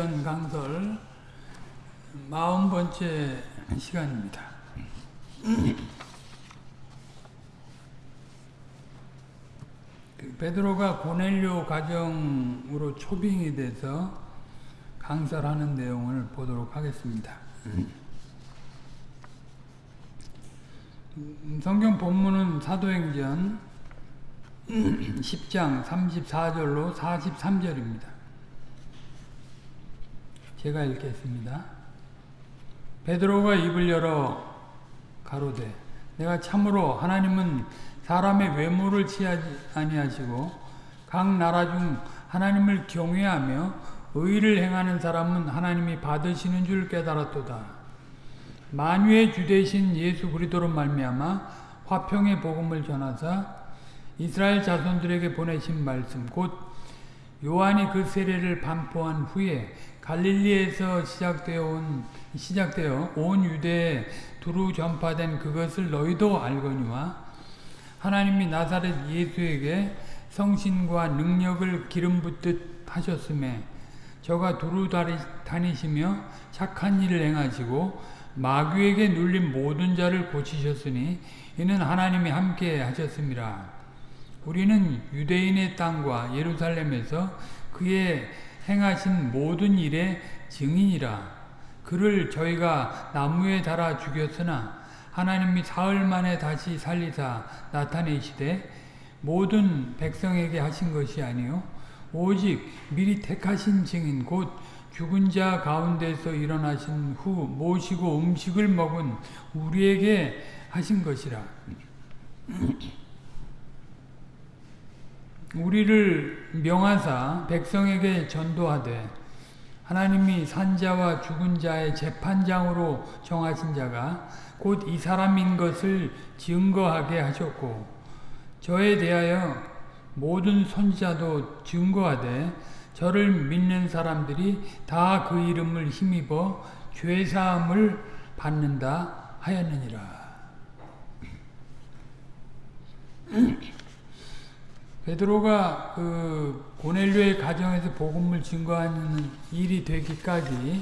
사도행전 강설 마흔 번째 시간입니다. 그 베드로가 고넬료 가정으로 초빙이 돼서 강설 하는 내용을 보도록 하겠습니다. 음, 성경 본문은 사도행전 10장 34절로 43절입니다. 제가 읽겠습니다. 베드로가 입을 열어 가로되 내가 참으로 하나님은 사람의 외모를 취하지 아니하시고 각 나라 중 하나님을 경외하며 의를 행하는 사람은 하나님이 받으시는 줄 깨달았도다. 만유의 주 되신 예수 그리스도로 말미암아 화평의 복음을 전하사 이스라엘 자손들에게 보내신 말씀 곧 요한이 그 세례를 반포한 후에 갈릴리에서 시작되어 온 시작되어 온 유대에 두루 전파된 그것을 너희도 알거니와 하나님이 나사렛 예수에게 성신과 능력을 기름 붓듯 하셨음에 저가 두루 다니시며 착한 일을 행하시고 마귀에게 눌린 모든 자를 고치셨으니 이는 하나님이 함께 하셨습니다. 우리는 유대인의 땅과 예루살렘에서 그의 행하신 모든 일의 증인이라. 그를 저희가 나무에 달아 죽였으나 하나님이 사흘 만에 다시 살리사 나타내시되 모든 백성에게 하신 것이 아니요. 오직 미리 택하신 증인 곧 죽은 자 가운데서 일어나신 후 모시고 음식을 먹은 우리에게 하신 것이라 우리를 명하사 백성에게 전도하되 하나님이 산자와 죽은 자의 재판장으로 정하신 자가 곧 이 사람인 것을 증거하게 하셨고 저에 대하여 모든 선지자도 증거하되 저를 믿는 사람들이 다 그 이름을 힘입어 죄사함을 받는다 하였느니라. 베드로가 그 고넬료의 가정에서 복음을 증거하는 일이 되기까지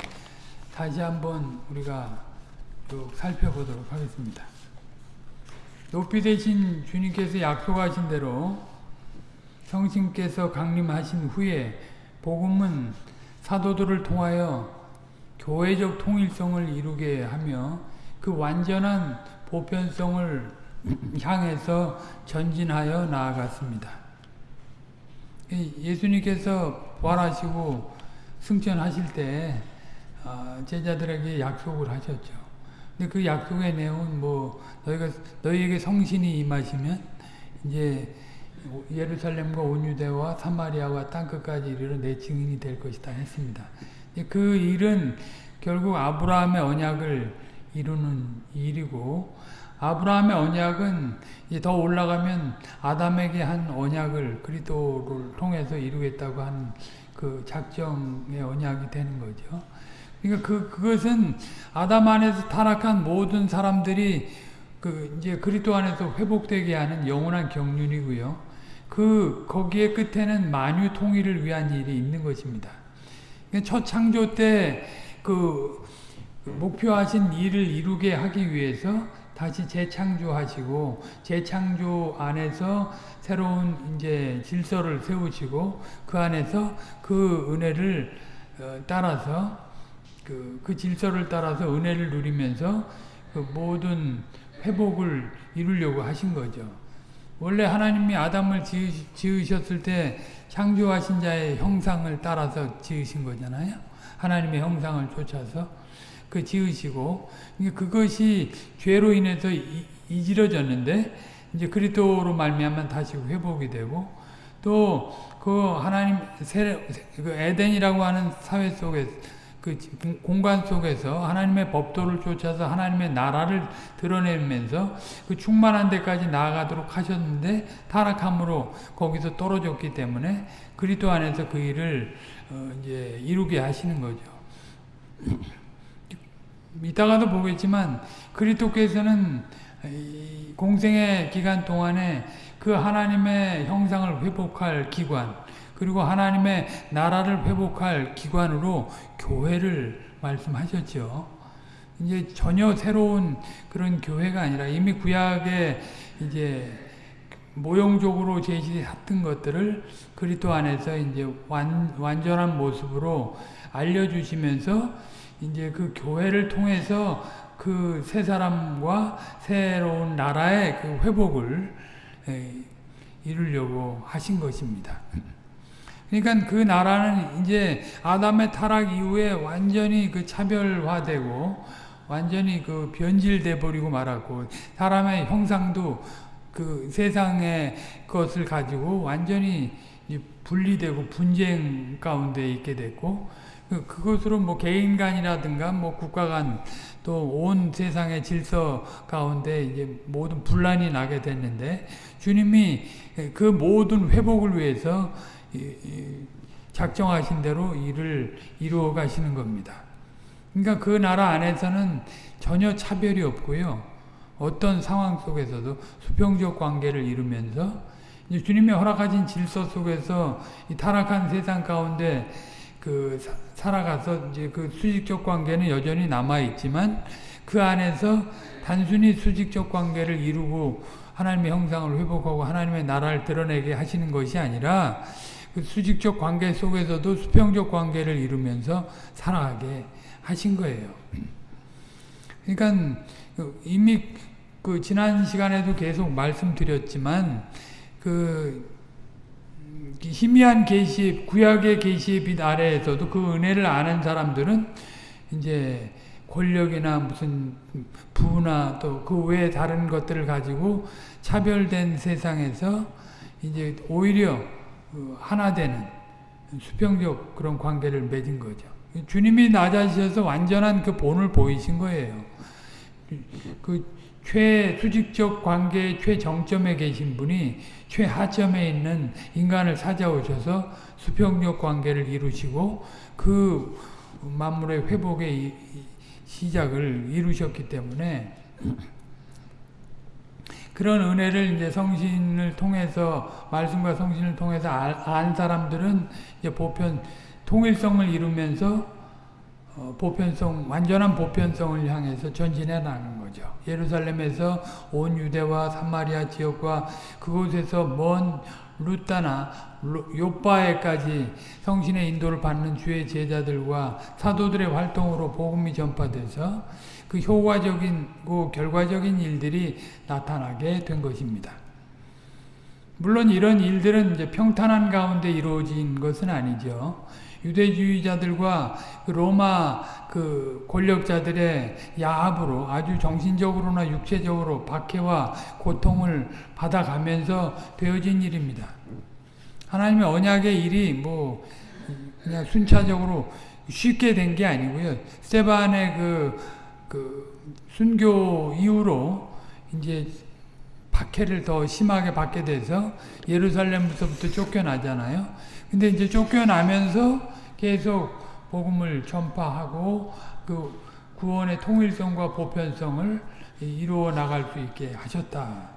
다시 한번 우리가 쭉 살펴보도록 하겠습니다. 높이 되신 주님께서 약속하신 대로 성신께서 강림하신 후에 복음은 사도들을 통하여 교회적 통일성을 이루게 하며 그 완전한 보편성을 향해서 전진하여 나아갔습니다. 예수님께서 부활하시고 승천하실 때 제자들에게 약속을 하셨죠. 근데 그 약속의 내용은 뭐 너희가 너희에게 성신이 임하시면 이제 예루살렘과 온 유대와 사마리아와 땅 끝까지 이르러 내 증인이 될 것이다 했습니다. 그 일은 결국 아브라함의 언약을 이루는 일이고 아브라함의 언약은 더 올라가면 아담에게 한 언약을 그리스도를 통해서 이루겠다고 한 그 작정의 언약이 되는 거죠. 그러니까 그 그것은 아담 안에서 타락한 모든 사람들이 그 이제 그리스도 안에서 회복되게 하는 영원한 경륜이고요. 그 거기에 끝에는 만유 통일을 위한 일이 있는 것입니다. 그러니까 첫 창조 때그 목표하신 일을 이루게 하기 위해서 다시 재창조하시고 재창조 안에서 새로운 이제 질서를 세우시고 그 안에서 그 은혜를 따라서 그, 그 질서를 따라서 은혜를 누리면서 그 모든 회복을 이루려고 하신 거죠. 원래 하나님이 아담을 지으셨을 때 창조하신 자의 형상을 따라서 지으신 거잖아요. 하나님의 형상을 쫓아서 그 지으시고 그것이 죄로 인해서 이지러졌는데 이제 그리스도로 말미암아 다시 회복이 되고 또 그 하나님 그 에덴이라고 하는 사회 속에 그 공간 속에서 하나님의 법도를 쫓아서 하나님의 나라를 드러내면서 그 충만한 데까지 나아가도록 하셨는데 타락함으로 거기서 떨어졌기 때문에 그리스도 안에서 그 일을 어 이제 이루게 하시는 거죠. 이따가도 보겠지만 그리스도께서는 공생의 기간 동안에 그 하나님의 형상을 회복할 기관 그리고 하나님의 나라를 회복할 기관으로 교회를 말씀하셨죠. 이제 전혀 새로운 그런 교회가 아니라 이미 구약에 이제 모형적으로 제시했던 것들을 그리스도 안에서 이제 완, 완전한 모습으로 알려주시면서 이제 그 교회를 통해서 그 새 사람과 새로운 나라의 그 회복을 이루려고 하신 것입니다. 그러니까 그 나라는 이제 아담의 타락 이후에 완전히 그 차별화되고 완전히 그 변질돼 버리고 말았고 사람의 형상도 그 세상의 것을 가지고 완전히 분리되고 분쟁 가운데 있게 됐고 그, 그것으로 뭐 개인 간이라든가 뭐 국가 간 또 온 세상의 질서 가운데 이제 모든 분란이 나게 됐는데 주님이 그 모든 회복을 위해서 작정하신 대로 일을 이루어 가시는 겁니다. 그러니까 그 나라 안에서는 전혀 차별이 없고요. 어떤 상황 속에서도 수평적 관계를 이루면서 주님의 허락하신 질서 속에서 이 타락한 세상 가운데 그 살아가서 이제 그 수직적 관계는 여전히 남아 있지만 그 안에서 단순히 수직적 관계를 이루고 하나님의 형상을 회복하고 하나님의 나라를 드러내게 하시는 것이 아니라 그 수직적 관계 속에서도 수평적 관계를 이루면서 살아가게 하신 거예요. 그러니까 이미 그 지난 시간에도 계속 말씀드렸지만 그 희미한 계시 구약의 계시의 빛 아래에서도 그 은혜를 아는 사람들은 이제 권력이나 무슨 부나 또 그 외에 다른 것들을 가지고 차별된 세상에서 이제 오히려 그 하나 되는 수평적 그런 관계를 맺은 거죠. 주님이 낮아지셔서 완전한 그 본을 보이신 거예요. 그 최수직적 관계의 최정점에 계신 분이 최하점에 있는 인간을 찾아오셔서 수평적 관계를 이루시고 그 만물의 회복의 시작을 이루셨기 때문에 그런 은혜를 이제 성신을 통해서 말씀과 성신을 통해서 안 사람들은 이제 보편 통일성을 이루면서 어, 보편성, 완전한 보편성을 향해서 전진해 나가는 거죠. 예루살렘에서 온 유대와 사마리아 지역과 그곳에서 먼 루따나 요바에까지 성신의 인도를 받는 주의 제자들과 사도들의 활동으로 복음이 전파돼서 그 효과적이고 결과적인 일들이 나타나게 된 것입니다. 물론 이런 일들은 이제 평탄한 가운데 이루어진 것은 아니죠. 유대주의자들과 그 로마 그 권력자들의 야합으로 아주 정신적으로나 육체적으로 박해와 고통을 받아가면서 되어진 일입니다. 하나님의 언약의 일이 뭐 그냥 순차적으로 쉽게 된 게 아니고요. 스테반의 그, 그 순교 이후로 이제 박해를 더 심하게 받게 돼서 예루살렘부터 쫓겨나잖아요. 근데 이제 쫓겨나면서 계속 복음을 전파하고 그 구원의 통일성과 보편성을 이루어 나갈 수 있게 하셨다.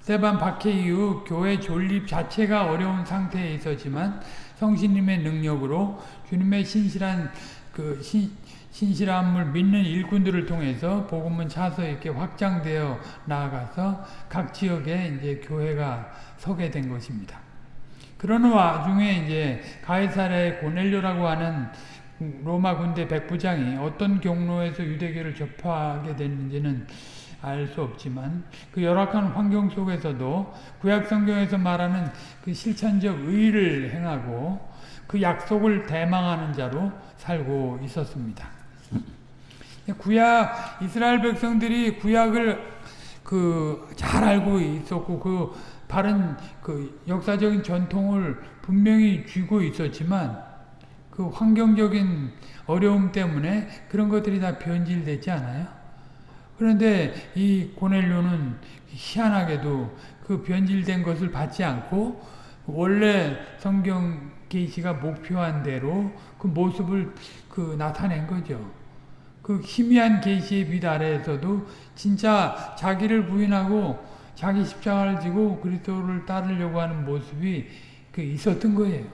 세반 박해 이후 교회 존립 자체가 어려운 상태에 있었지만 성신님의 능력으로 주님의 신실한 그 신, 신실함을 믿는 일꾼들을 통해서 복음은 차서 이렇게 확장되어 나아가서 각 지역에 이제 교회가 서게 된 것입니다. 그러는 와중에 이제 가이사라의 고넬료라고 하는 로마 군대 백부장이 어떤 경로에서 유대교를 접하게 됐는지는 알 수 없지만 그 열악한 환경 속에서도 구약 성경에서 말하는 그 실천적 의를 행하고 그 약속을 대망하는 자로 살고 있었습니다. 구약 이스라엘 백성들이 구약을 그 잘 알고 있었고 그 바른 그 역사적인 전통을 분명히 쥐고 있었지만 그 환경적인 어려움 때문에 그런 것들이 다 변질되지 않아요? 그런데 이 고넬료는 희한하게도 그 변질된 것을 받지 않고 원래 성경 계시가 목표한 대로 그 모습을 그 나타낸 거죠. 그 희미한 계시의 빛 아래에서도 진짜 자기를 부인하고 자기 십자가를 지고 그리스도를 따르려고 하는 모습이 그 있었던 거예요.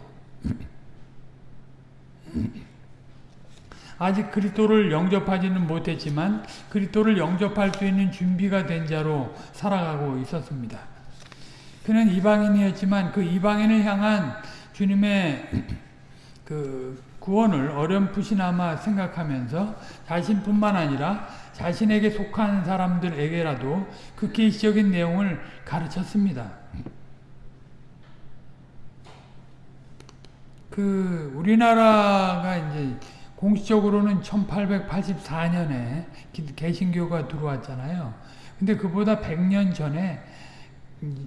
아직 그리스도를 영접하지는 못했지만 그리스도를 영접할 수 있는 준비가 된 자로 살아가고 있었습니다. 그는 이방인이었지만 그 이방인을 향한 주님의 그 구원을 어렴풋이나마 생각하면서 자신뿐만 아니라 자신에게 속한 사람들에게라도 그 계시적인 내용을 가르쳤습니다. 그 우리나라가 이제 공식적으로는 1884년에 개신교가 들어왔잖아요. 근데 그보다 100년 전에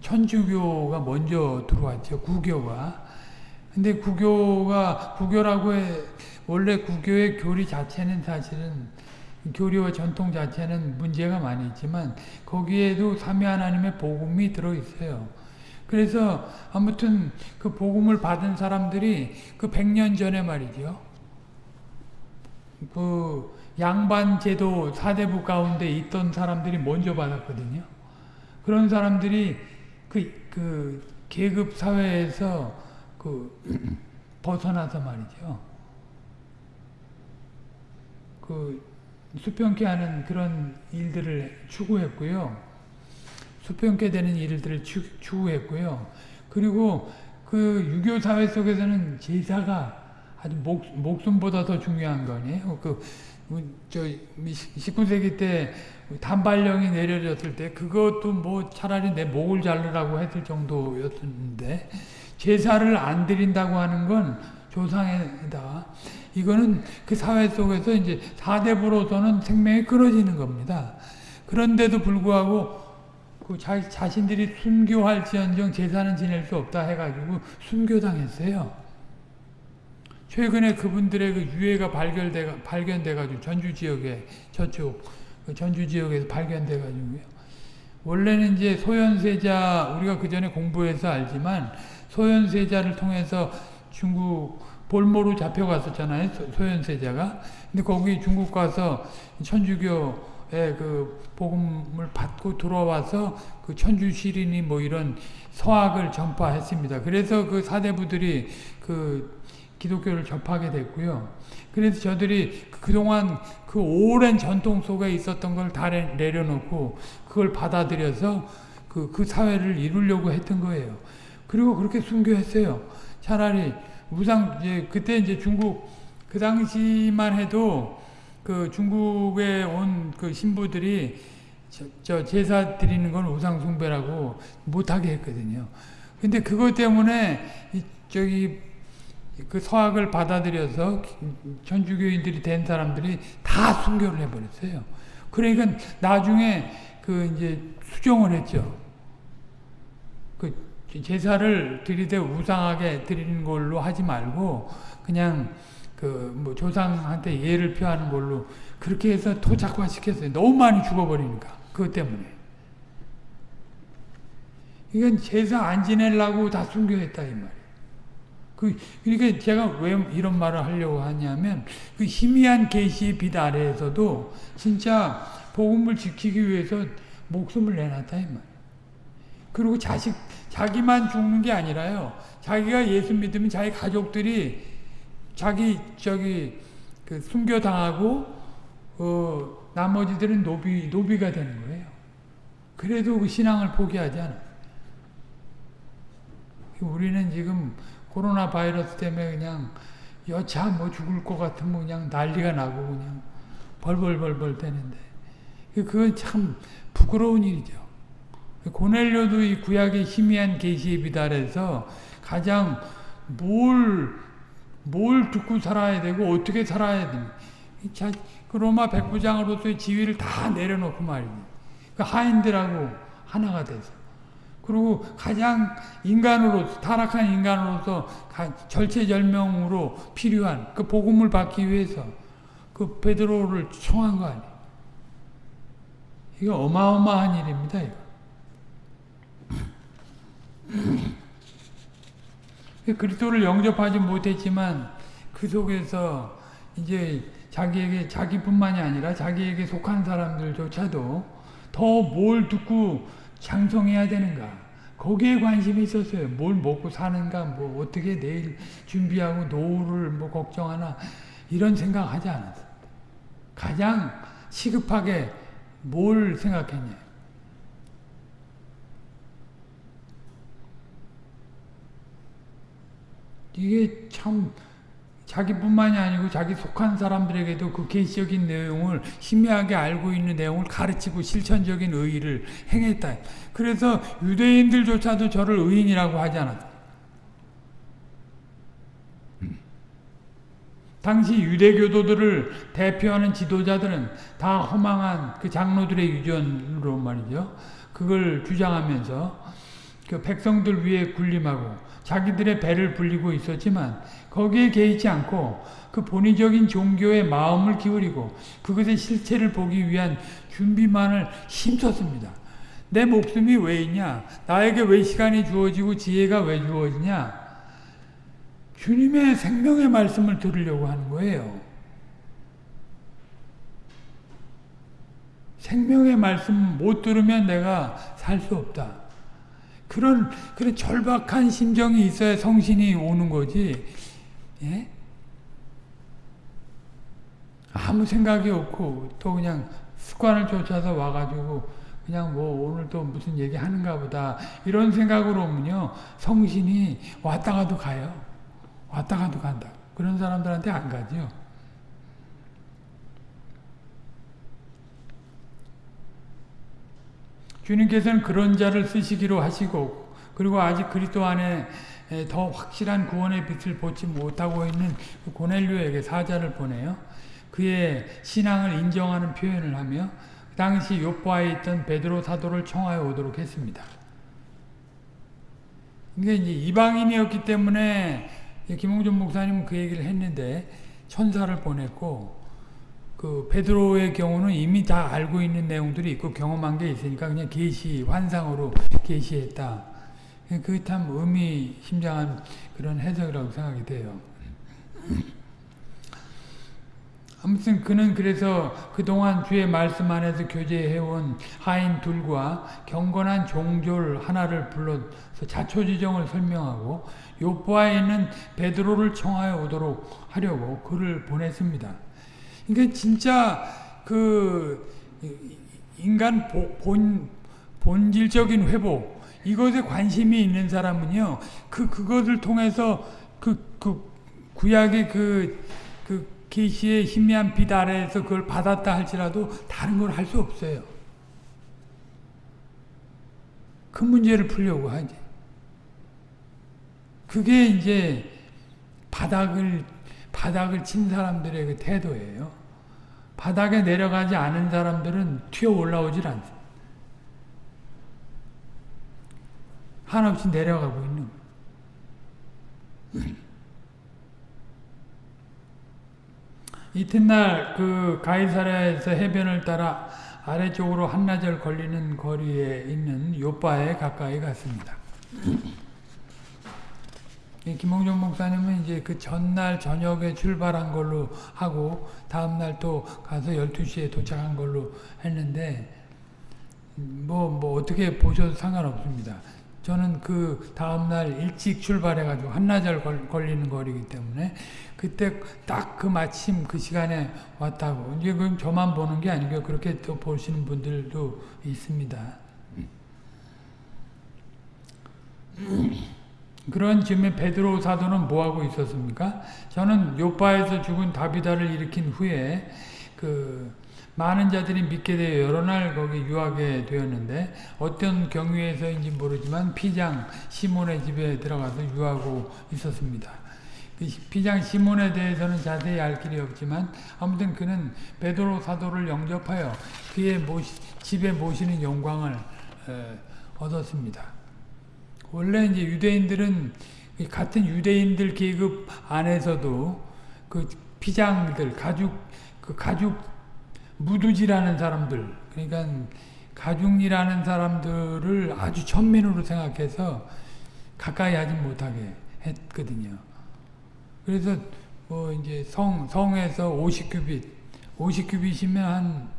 천주교가 먼저 들어왔죠. 구교가. 근데 구교가 구교라고 해 원래 구교의 교리 자체는 사실은 교리와 전통 자체는 문제가 많이 있지만 거기에도 삼위 하나님의 복음이 들어 있어요. 그래서 아무튼 그 복음을 받은 사람들이 그 100년 전에 말이죠. 그 양반 제도 사대부 가운데 있던 사람들이 먼저 받았거든요. 그런 사람들이 그, 그 계급 사회에서 그 벗어나서 말이죠. 그 수평케 하는 그런 일들을 추구했고요. 수평케 되는 일들을 추구했고요. 그리고 그 유교 사회 속에서는 제사가 아주 목, 목숨보다 더 중요한 거 아니에요. 그, 저, 19세기 때 단발령이 내려졌을 때 그것도 뭐 차라리 내 목을 자르라고 했을 정도였는데 제사를 안 드린다고 하는 건 조상에다 이거는 그 사회 속에서 이제 사대부로서는 생명이 끊어지는 겁니다. 그런데도 불구하고 그 자, 자신들이 순교할지언정 제사는 지낼 수 없다 해가지고 순교당했어요. 최근에 그분들의 그 유해가 발견돼 발견돼가지고 전주 지역에 저쪽 그 전주 지역에서 발견돼가지고요. 원래는 이제 소현세자 우리가 그 전에 공부해서 알지만 소현세자를 통해서 중국 볼모로 잡혀갔었잖아요. 소현세자가. 근데 거기 중국 가서 천주교의 그 복음을 받고 들어와서 그 천주 시린이 뭐 이런 서학을 전파했습니다. 그래서 그 사대부들이 그 기독교를 접하게 됐고요. 그래서 저들이 그동안 그 오랜 전통 속에 있었던 걸 다 내려놓고 그걸 받아들여서 그, 그 사회를 이루려고 했던 거예요. 그리고 그렇게 순교했어요. 차라리 우상, 이제 그때 이제 중국, 그 당시만 해도 그 중국에 온 그 신부들이 저, 저 제사 드리는 건 우상 숭배라고 못하게 했거든요. 근데 그것 때문에 이, 저기 그 서학을 받아들여서 천주교인들이 된 사람들이 다 순교를 해버렸어요. 그러니까 나중에 그 이제 수정을 했죠. 그 제사를 드리되 우상하게 드리는 걸로 하지 말고 그냥 그 뭐 조상한테 예를 표하는 걸로 그렇게 해서 토착화 시켰어요. 너무 많이 죽어버리니까 그것 때문에. 이건 제사 안 지내려고 다 순교했다 이 말이에요. 그, 그러니까 제가 왜 이런 말을 하려고 하냐면, 그 희미한 계시의 빛 아래에서도 진짜 복음을 지키기 위해서 목숨을 내놨다, 이 말. 그리고 자식, 자기만 죽는 게 아니라요. 자기가 예수 믿으면 자기 가족들이 자기, 저기, 그 순교 당하고, 어, 나머지들은 노비, 노비가 되는 거예요. 그래도 그 신앙을 포기하지 않아. 우리는 지금 코로나 바이러스 때문에 그냥 여차 뭐 죽을 것 같으면 그냥 난리가 나고 그냥 벌벌벌벌 되는데 그건 참 부끄러운 일이죠. 고넬료도 이 구약의 희미한 계시에 비달해서 가장 뭘, 뭘 듣고 살아야 되고 어떻게 살아야 되는 그 로마 백부장으로서의 지위를 다 내려놓고 말이죠. 그 하인들하고 하나가 돼서 그리고 가장 인간으로 타락한 인간으로서 절체절명으로 필요한 그 복음을 받기 위해서 그 베드로를 청한 거 아니에요. 이거 어마어마한 일입니다. 이거. 그리스도를 영접하지 못했지만 그 속에서 이제 자기에게 자기뿐만이 아니라 자기에게 속한 사람들조차도 더 뭘 듣고 장성해야 되는가? 거기에 관심이 있었어요. 뭘 먹고 사는가, 뭐 어떻게 내일 준비하고 노후를 뭐 걱정하나 이런 생각하지 않았어요. 가장 시급하게 뭘 생각했냐. 이게 참 자기뿐만이 아니고 자기 속한 사람들에게도 그 계시적인 내용을 희미하게 알고 있는 내용을 가르치고 실천적인 의의를 행했다. 그래서 유대인들조차도 저를 의인이라고 하지 않았다. 당시 유대교도들을 대표하는 지도자들은 다 허망한 그 장로들의 유전으로 말이죠. 그걸 주장하면서 그 백성들 위에 군림하고 자기들의 배를 불리고 있었지만 거기에 개의치 않고 그 본의적인 종교에 마음을 기울이고 그것의 실체를 보기 위한 준비만을 힘썼습니다. 내 목숨이 왜 있냐? 나에게 왜 시간이 주어지고 지혜가 왜 주어지냐? 주님의 생명의 말씀을 들으려고 하는 거예요. 생명의 말씀 못 들으면 내가 살 수 없다. 그런 그런 절박한 심정이 있어야 성신이 오는 거지. 예? 아무 생각이 없고 또 그냥 습관을 쫓아서 와가지고 그냥 뭐 오늘 또 무슨 얘기 하는가 보다 이런 생각으로 오면요 성신이 왔다 가도 가요 왔다 가도 간다 그런 사람들한테 안 가죠 주님께서는 그런 자를 쓰시기로 하시고 그리고 아직 그리스도 안에 더 확실한 구원의 빛을 보지 못하고 있는 그 고넬료에게 사자를 보내요. 그의 신앙을 인정하는 표현을 하며 그 당시 요바에 있던 베드로 사도를 청하여 오도록 했습니다. 이게 이제 이방인이었기 때문에 김홍준 목사님은 그 얘기를 했는데 천사를 보냈고 그 베드로의 경우는 이미 다 알고 있는 내용들이 있고 경험한 게 있으니까 그냥 계시 환상으로 계시했다. 그게 참 의미심장한 그런 해석이라고 생각이 돼요. 아무튼 그는 그래서 그동안 주의 말씀 안에서 교제해온 하인 둘과 경건한 종졸 하나를 불러서 자초지정을 설명하고 요포에 있는 베드로를 청하여 오도록 하려고 그를 보냈습니다. 그러니까 진짜 그 인간 본, 본질적인 회복 이것에 관심이 있는 사람은요, 그, 그것을 통해서 그, 그, 구약의 그, 그, 계시의 희미한 빛 아래에서 그걸 받았다 할지라도 다른 걸 할 수 없어요. 그 문제를 풀려고 하지. 그게 이제 바닥을, 바닥을 친 사람들의 그 태도예요. 바닥에 내려가지 않은 사람들은 튀어 올라오질 않습니다. 한없이 내려가고 있는. 이튿날 그 가이사랴에서 해변을 따라 아래쪽으로 한나절 걸리는 거리에 있는 요바에 가까이 갔습니다. 김홍준 목사님은 이제 그 전날 저녁에 출발한 걸로 하고 다음날 또 가서 12시에 도착한 걸로 했는데 뭐, 뭐 어떻게 보셔도 상관없습니다. 저는 그 다음날 일찍 출발해가지고 한나절 걸 리는 거리기 때문에 그때 딱 그 마침 그 시간에 왔다고. 이제 그럼 저만 보는 게 아니고 그렇게 또 보시는 분들도 있습니다. 그런 즈음에 베드로 사도는 뭐하고 있었습니까? 저는 요바에서 죽은 다비다를 일으킨 후에 그 많은 자들이 믿게 되어 여러 날 거기 유하게 되었는데 어떤 경위에서인지 모르지만 피장 시몬의 집에 들어가서 유하고 있었습니다. 그 피장 시몬에 대해서는 자세히 알 길이 없지만 아무튼 그는 베드로 사도를 영접하여 그의 모시, 집에 모시는 영광을 에, 얻었습니다. 원래 이제 유대인들은 같은 유대인들 계급 안에서도 그 피장들 가죽 그 가죽 무두지라는 사람들 그러니까 가중이라는 사람들을 아주 천민으로 생각해서 가까이 하지 못하게 했거든요. 그래서 뭐 이제 성 성에서 50규빗 50규빗이면 한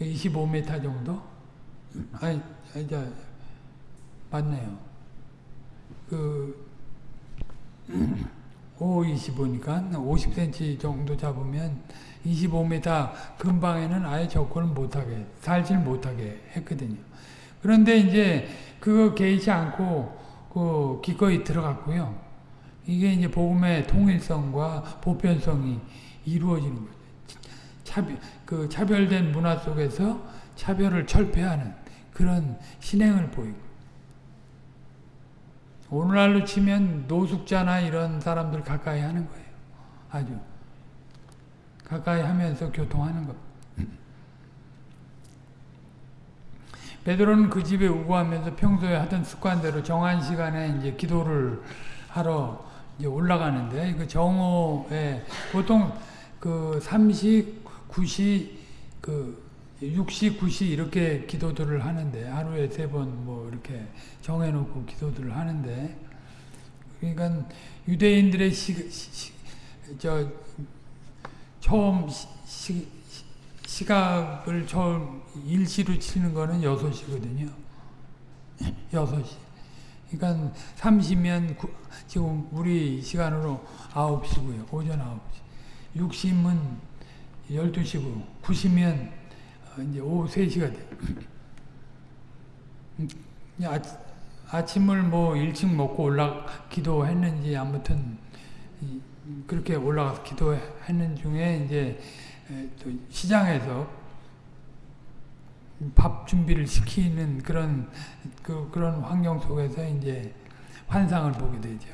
25m 정도 아니, 저, 맞네요. 그, 5, 25니까 50cm 정도 잡으면 25m 근방에는 아예 접근을 못하게, 살질 못하게 했거든요. 그런데 이제 그거 개의치 않고 그 기꺼이 들어갔고요. 이게 이제 복음의 통일성과 보편성이 이루어지는 거죠. 차별, 그 차별된 문화 속에서 차별을 철폐하는 그런 신행을 보이고. 오늘날로 치면 노숙자나 이런 사람들 가까이 하는 거예요. 아주. 가까이 하면서 교통하는 것. 베드로는 그 집에 우고하면서 평소에 하던 습관대로 정한 시간에 이제 기도를 하러 이제 올라가는데 그 정오에 보통 그 3시, 9시, 그 6시, 9시 이렇게 기도들을 하는데 하루에 세 번 뭐 이렇게 정해놓고 기도들을 하는데 그러니까 유대인들의 시, 시, 저 처음 시, 시 각을 처음 일시로 치는 거는 6시거든요. 6시. 그러니까 30면 지금 우리 시간으로 9시고요. 오전 9시. 60은 12시고 90면 이제 오후 3시가 돼. 아침을 뭐 일찍 먹고 올라 기도했는지 아무튼 그렇게 올라가서 기도했는 중에 이제 또 시장에서 밥 준비를 시키는 그런 그, 그런 환경 속에서 이제 환상을 보게 되죠.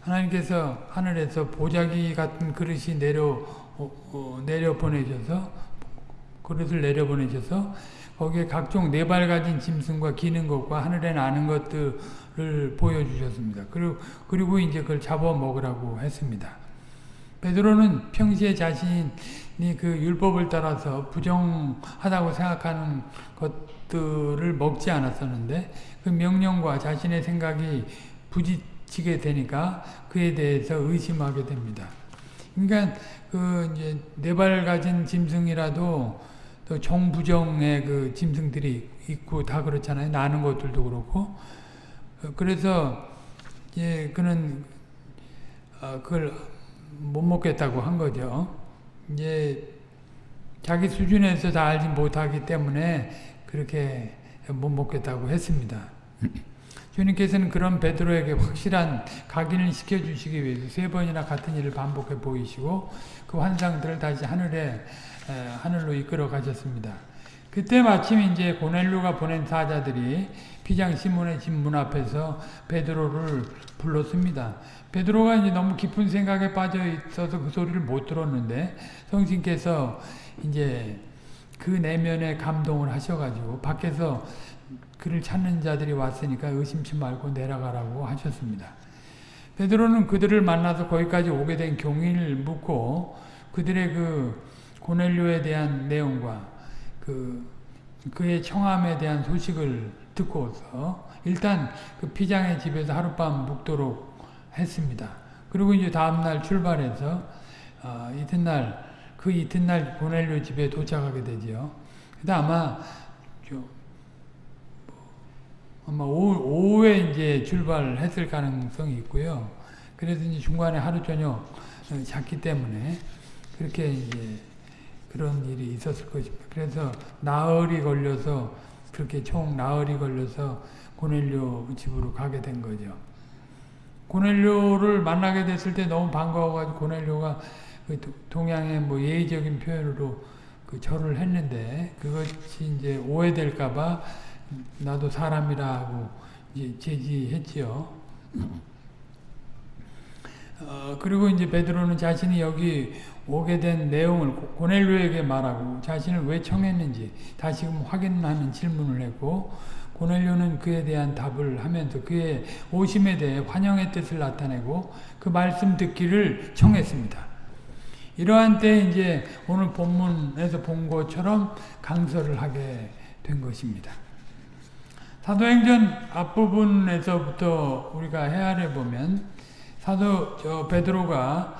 하나님께서 하늘에서 보자기 같은 그릇이 내려 어, 어, 내려 보내셔서 그릇을 내려 보내셔서 거기에 각종 네 발 가진 짐승과 기는 것과 하늘에 나는 것들을 보여주셨습니다. 그리고 그리고 이제 그걸 잡아 먹으라고 했습니다. 베드로는 평시에 자신이 그 율법을 따라서 부정하다고 생각하는 것들을 먹지 않았었는데 그 명령과 자신의 생각이 부딪히게 되니까 그에 대해서 의심하게 됩니다. 그러니까 그 이제 네 발 가진 짐승이라도 또 정부정의 그 짐승들이 있고 다 그렇잖아요. 나는 것들도 그렇고 그래서 이제 그는 어 그걸 못 먹겠다고 한 거죠. 이제 자기 수준에서 다 알지 못하기 때문에 그렇게 못 먹겠다고 했습니다. 주님께서는 그런 베드로에게 확실한 각인을 시켜주시기 위해서 세 번이나 같은 일을 반복해 보이시고 그 환상들을 다시 하늘에 하늘로 이끌어 가셨습니다. 그때 마침 이제 고넬료가 보낸 사자들이 피장 시몬의 집 문 앞에서 베드로를 불렀습니다. 베드로가 이제 너무 깊은 생각에 빠져 있어서 그 소리를 못 들었는데 성신께서 이제 그 내면에 감동을 하셔가지고 밖에서 그를 찾는 자들이 왔으니까 의심치 말고 내려가라고 하셨습니다. 베드로는 그들을 만나서 거기까지 오게 된 경위를 묻고 그들의 그 고넬료에 대한 내용과 그 그의 청함에 대한 소식을 듣고서 일단 그 피장의 집에서 하룻밤 묵도록 했습니다. 그리고 이제 다음날 출발해서 어, 이튿날 그 이튿날 고넬료 집에 도착하게 되지요. 근데 아마 아마 오후, 에 이제 출발했을 가능성이 있고요. 그래서 이제 중간에 하루 저녁 잤기 때문에 그렇게 이제 그런 일이 있었을 것입니다. 그래서 나흘이 걸려서 그렇게 총 나흘이 걸려서 고넬료 집으로 가게 된 거죠. 고넬료를 만나게 됐을 때 너무 반가워가지고 고넬료가 그 동양의 뭐 예의적인 표현으로 그 절을 했는데 그것이 이제 오해될까봐 나도 사람이라고 이제 제지했지요. 어, 그리고 이제 베드로는 자신이 여기 오게 된 내용을 고넬료에게 말하고 자신을 왜 청했는지 다시금 확인하는 질문을 했고 고넬료는 그에 대한 답을 하면서 그의 오심에 대해 환영의 뜻을 나타내고 그 말씀 듣기를 청했습니다. 이러한 때 이제 오늘 본문에서 본 것처럼 강설을 하게 된 것입니다. 사도행전 앞부분에서부터 우리가 헤아려 보면 사도 저 베드로가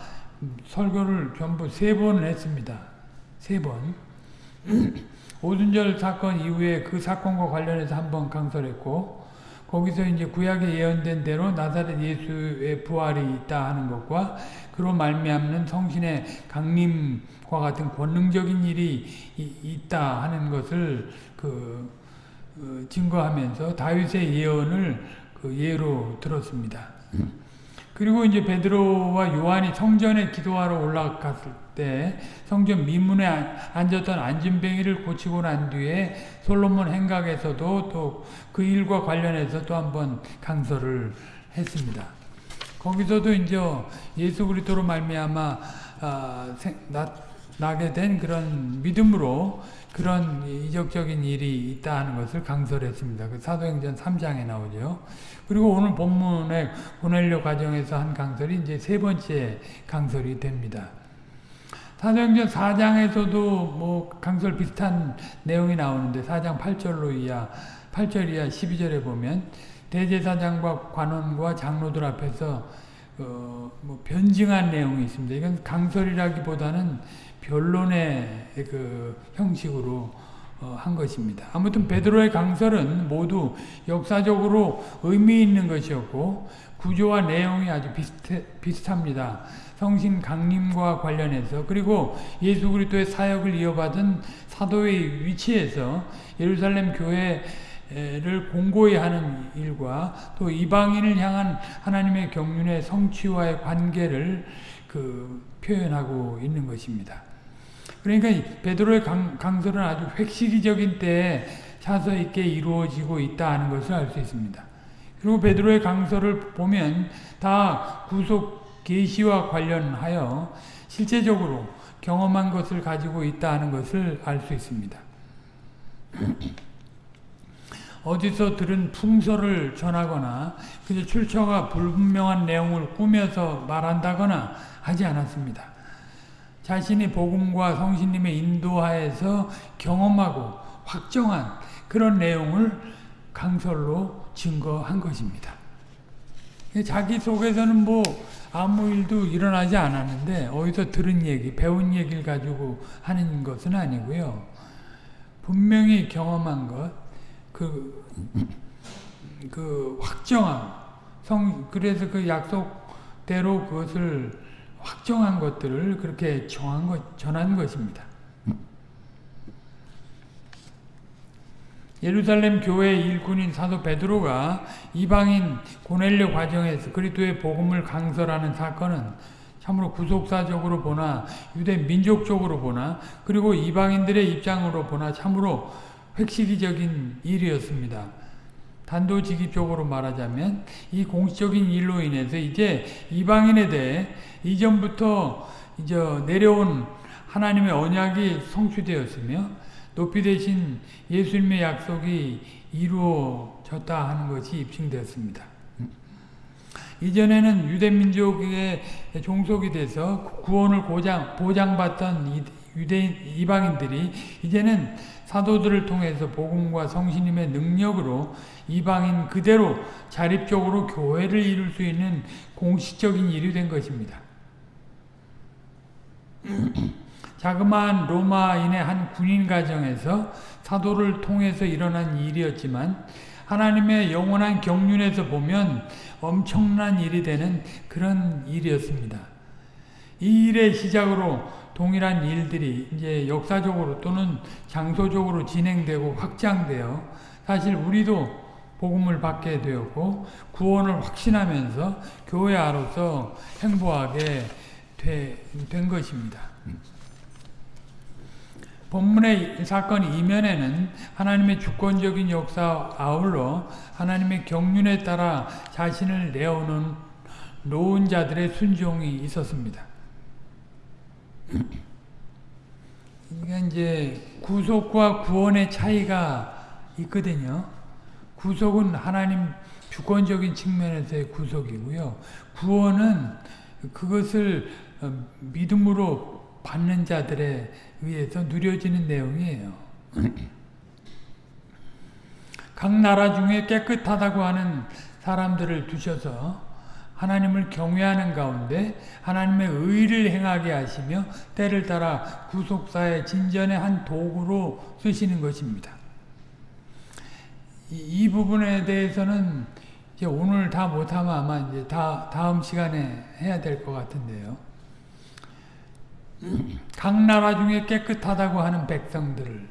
설교를 전부 세 번 했습니다. 세 번. 오순절 사건 이후에 그 사건과 관련해서 한 번 강설했고 거기서 이제 구약에 예언된 대로 나사렛 예수의 부활이 있다 하는 것과 그로 말미암는 성신의 강림과 같은 권능적인 일이 있다 하는 것을 그 어, 증거하면서 다윗의 예언을 그 예로 들었습니다. 그리고 이제 베드로와 요한이 성전에 기도하러 올라갔을 때 성전 미문에 앉았던 안진뱅이를 고치고 난 뒤에 솔로몬 행각에서도 또 그 일과 관련해서 또 한번 강설을 했습니다. 거기서도 이제 예수 그리스도로 말미암아 아, 나, 나게 된 그런 믿음으로 그런 이적적인 일이 있다 하는 것을 강설했습니다. 그 사도행전 3장에 나오죠. 그리고 오늘 본문의 고넬료 과정에서 한 강설이 이제 세 번째 강설이 됩니다. 사도행전 4장에서도 뭐 강설 비슷한 내용이 나오는데 4장 8절로 이하 8절 이하 12절에 보면 대제사장과 관원과 장로들 앞에서 어, 뭐 변증한 내용이 있습니다. 이건 강설이라기보다는 변론의 그 형식으로 어, 한 것입니다. 아무튼 베드로의 강설은 모두 역사적으로 의미 있는 것이었고 구조와 내용이 아주 비슷해, 비슷합니다. 성신 강림과 관련해서 그리고 예수 그리스도의 사역을 이어받은 사도의 위치에서 예루살렘 교회를 공고히 하는 일과 또 이방인을 향한 하나님의 경륜의 성취와의 관계를 그 표현하고 있는 것입니다. 그러니까 베드로의 강, 강설은 아주 획시기적인 때에 차서 있게 이루어지고 있다 하는 것을 알 수 있습니다. 그리고 베드로의 강설을 보면 다 구속 계시와 관련하여 실제적으로 경험한 것을 가지고 있다 하는 것을 알 수 있습니다. 어디서 들은 풍설을 전하거나 그저 출처가 불분명한 내용을 꾸며서 말한다거나 하지 않았습니다. 자신이 복음과 성신님의 인도하에서 경험하고 확정한 그런 내용을 강설로 증거한 것입니다. 자기 속에서는 뭐 아무 일도 일어나지 않았는데 어디서 들은 얘기, 배운 얘기를 가지고 하는 것은 아니고요. 분명히 경험한 것, 그, 그 확정함, 성, 그래서 그 약속대로 그것을 확정한 것들을 그렇게 정한 것, 전한 것입니다. 예루살렘 교회 일꾼인 사도 베드로가 이방인 고넬료 과정에서 그리스도의 복음을 강설하는 사건은 참으로 구속사적으로 보나 유대 민족적으로 보나 그리고 이방인들의 입장으로 보나 참으로 획시기적인 일이었습니다. 단도직입적으로 말하자면 이 공식적인 일로 인해서 이제 이방인에 대해 이전부터 이제 내려온 하나님의 언약이 성취되었으며 높이 되신 예수님의 약속이 이루어졌다 하는 것이 입증되었습니다. 이전에는 유대민족의 종속이 돼서 구원을 보장, 보장받던 유대인, 이방인들이 이제는 사도들을 통해서 복음과 성신님의 능력으로 이방인 그대로 자립적으로 교회를 이룰 수 있는 공식적인 일이 된 것입니다. 자그마한 로마인의 한 군인 가정에서 사도를 통해서 일어난 일이었지만 하나님의 영원한 경륜에서 보면 엄청난 일이 되는 그런 일이었습니다. 이 일의 시작으로 동일한 일들이 이제 역사적으로 또는 장소적으로 진행되고 확장되어 사실 우리도 복음을 받게 되었고 구원을 확신하면서 교회 아로서 행보하게 된 것입니다. 본문의 사건 이면에는 하나님의 주권적인 역사 아울러 하나님의 경륜에 따라 자신을 내어놓은 노은 자들의 순종이 있었습니다. 이게 이제 구속과 구원의 차이가 있거든요. 구속은 하나님 주권적인 측면에서의 구속이고요. 구원은 그것을 어, 믿음으로 받는 자들에 의해서 누려지는 내용이에요. 각 나라 중에 깨끗하다고 하는 사람들을 두셔서 하나님을 경외하는 가운데 하나님의 의를 행하게 하시며 때를 따라 구속사의 진전의 한 도구로 쓰시는 것입니다. 이, 이 부분에 대해서는 이제 오늘 다 못하면 아마 이제 다, 다음 시간에 해야 될 것 같은데요. 각 나라 중에 깨끗하다고 하는 백성들을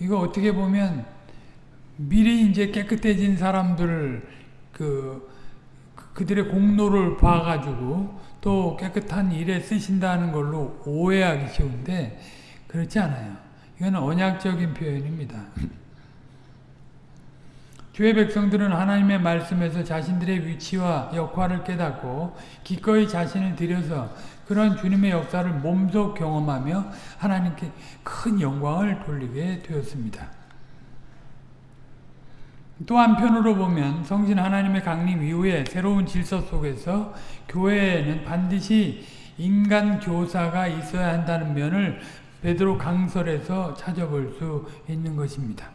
이거 어떻게 보면 미리 이제 깨끗해진 사람들을 그 그들의 공로를 봐가지고 또 깨끗한 일에 쓰신다는 걸로 오해하기 쉬운데 그렇지 않아요. 이건 언약적인 표현입니다. 주의 백성들은 하나님의 말씀에서 자신들의 위치와 역할을 깨닫고 기꺼이 자신을 들여서 그런 주님의 역사를 몸소 경험하며 하나님께 큰 영광을 돌리게 되었습니다. 또 한편으로 보면 성신 하나님의 강림 이후에 새로운 질서 속에서 교회에는 반드시 인간 교사가 있어야 한다는 면을 베드로 강설에서 찾아볼 수 있는 것입니다.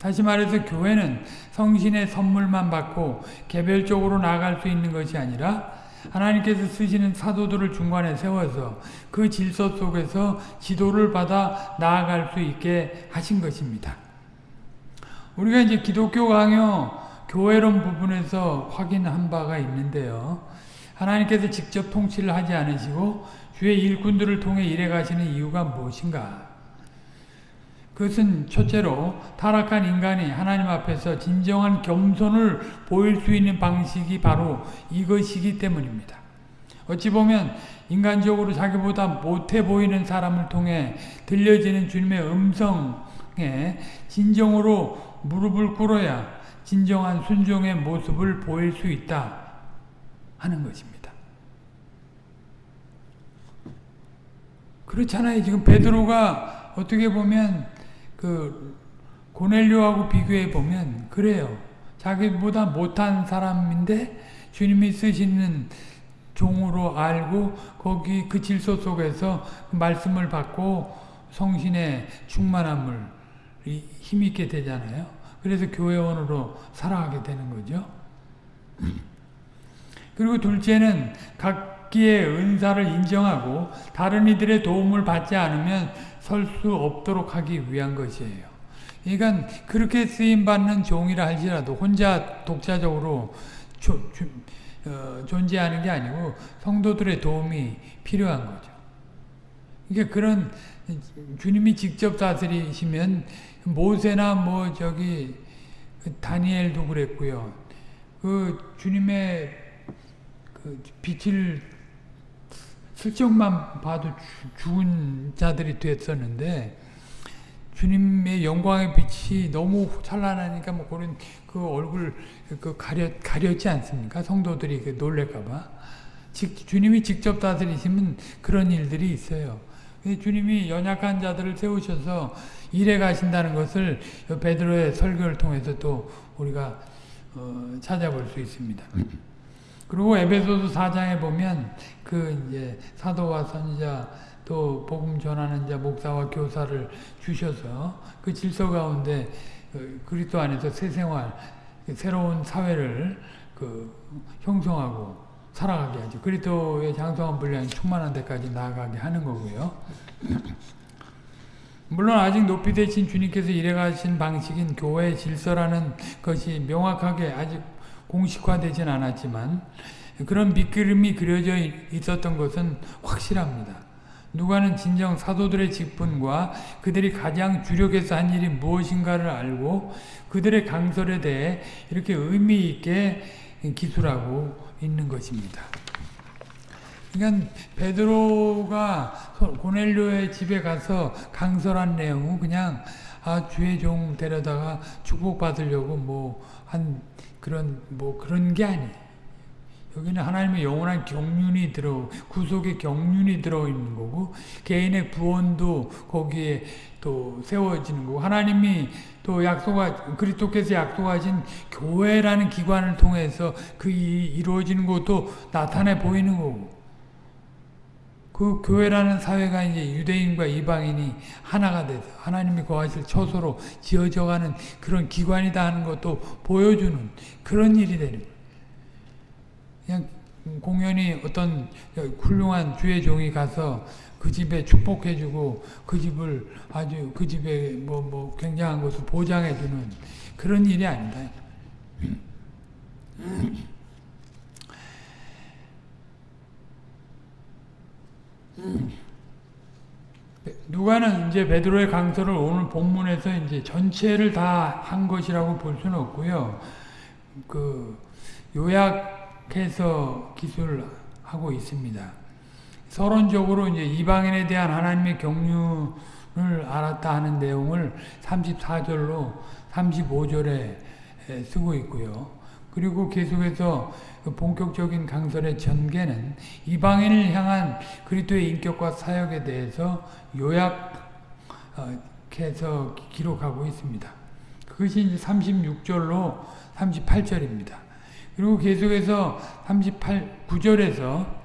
다시 말해서 교회는 성신의 선물만 받고 개별적으로 나아갈 수 있는 것이 아니라 하나님께서 쓰시는 사도들을 중간에 세워서 그 질서 속에서 지도를 받아 나아갈 수 있게 하신 것입니다. 우리가 이제 기독교 강요 교회론 부분에서 확인한 바가 있는데요. 하나님께서 직접 통치를 하지 않으시고 주의 일꾼들을 통해 일해 가시는 이유가 무엇인가? 그것은 첫째로 타락한 인간이 하나님 앞에서 진정한 겸손을 보일 수 있는 방식이 바로 이것이기 때문입니다. 어찌 보면 인간적으로 자기보다 못해 보이는 사람을 통해 들려지는 주님의 음성에 진정으로 무릎을 꿇어야 진정한 순종의 모습을 보일 수 있다 하는 것입니다. 그렇잖아요. 지금 베드로가 어떻게 보면 그 고넬료하고 비교해 보면 그래요. 자기보다 못한 사람인데 주님이 쓰시는 종으로 알고 거기 그 질서 속에서 그 말씀을 받고 성신의 충만함을 힘있게 되잖아요. 그래서 교회원으로 살아가게 되는 거죠. 그리고 둘째는 각기의 은사를 인정하고 다른 이들의 도움을 받지 않으면 설 수 없도록 하기 위한 것이에요. 그러니까 그렇게 쓰임받는 종이라 할지라도 혼자 독자적으로 조, 조, 어, 존재하는 게 아니고 성도들의 도움이 필요한 거죠. 그러니까 그런 주님이 직접 다스리시면 모세나 뭐 저기 다니엘도 그랬고요. 그 주님의 그 빛을 슬쩍만 봐도 죽은 자들이 됐었는데 주님의 영광의 빛이 너무 찬란하니까 뭐 그런 그 얼굴 그 가려 가렸지 않습니까? 성도들이 그 놀랄까봐. 주님이 직접 다스리시면 그런 일들이 있어요. 주님이 연약한 자들을 세우셔서 일해 가신다는 것을 베드로의 설교를 통해서 또 우리가 어, 찾아볼 수 있습니다. 그리고 에베소서 4장에 보면 그 이제 사도와 선지자 또 복음 전하는 자 목사와 교사를 주셔서 그 질서 가운데 어, 그리스도 안에서 새 생활 새로운 사회를 그 형성하고 살아가게 하죠. 그리스도의 장성한 분량이 충만한 데까지 나아가게 하는 거고요. 물론 아직 높이 되신 주님께서 일해가신 방식인 교회의 질서라는 것이 명확하게 아직 공식화되진 않았지만 그런 밑그림이 그려져 있었던 것은 확실합니다. 누가는 진정 사도들의 직분과 그들이 가장 주력해서 한 일이 무엇인가를 알고 그들의 강설에 대해 이렇게 의미 있게 기술하고 있는 것입니다. 그러니까 베드로가 고넬료의 집에 가서 강설한 내용은 그냥 아 주의 종 데려다가 축복 받으려고 뭐 한 그런 뭐 그런 게 아니에요. 여기는 하나님의 영원한 경륜이 들어 구속의 경륜이 들어 있는 거고 개인의 구원도 거기에 또 세워지는 거고 하나님이 또 약속하 그리스도께서 약속하신 교회라는 기관을 통해서 그 이루어지는 것도 나타내 보이는 거고 그 교회라는 사회가 이제 유대인과 이방인이 하나가 돼서 하나님이 거하실 처소로 지어져가는 그런 기관이다 하는 것도 보여주는 그런 일이 되는 그냥 공연히 어떤 훌륭한 주의 종이 가서 그 집에 축복해주고 그 집을 아주 그 집에 뭐, 뭐 굉장한 것을 보장해주는 그런 일이 아니다. 누가는 이제 베드로의 강서를 오늘 본문에서 이제 전체를 다 한 것이라고 볼 수는 없고요. 그 요약해서 기술하고 있습니다. 서론적으로 이제 이방인에 대한 하나님의 경륜을 알았다 하는 내용을 34절로 35절에 쓰고 있고요. 그리고 계속해서 그 본격적인 강설의 전개는 이방인을 향한 그리스도의 인격과 사역에 대해서 요약해서 기록하고 있습니다. 그것이 이제 36절로 38절입니다. 그리고 계속해서 38, 9절에서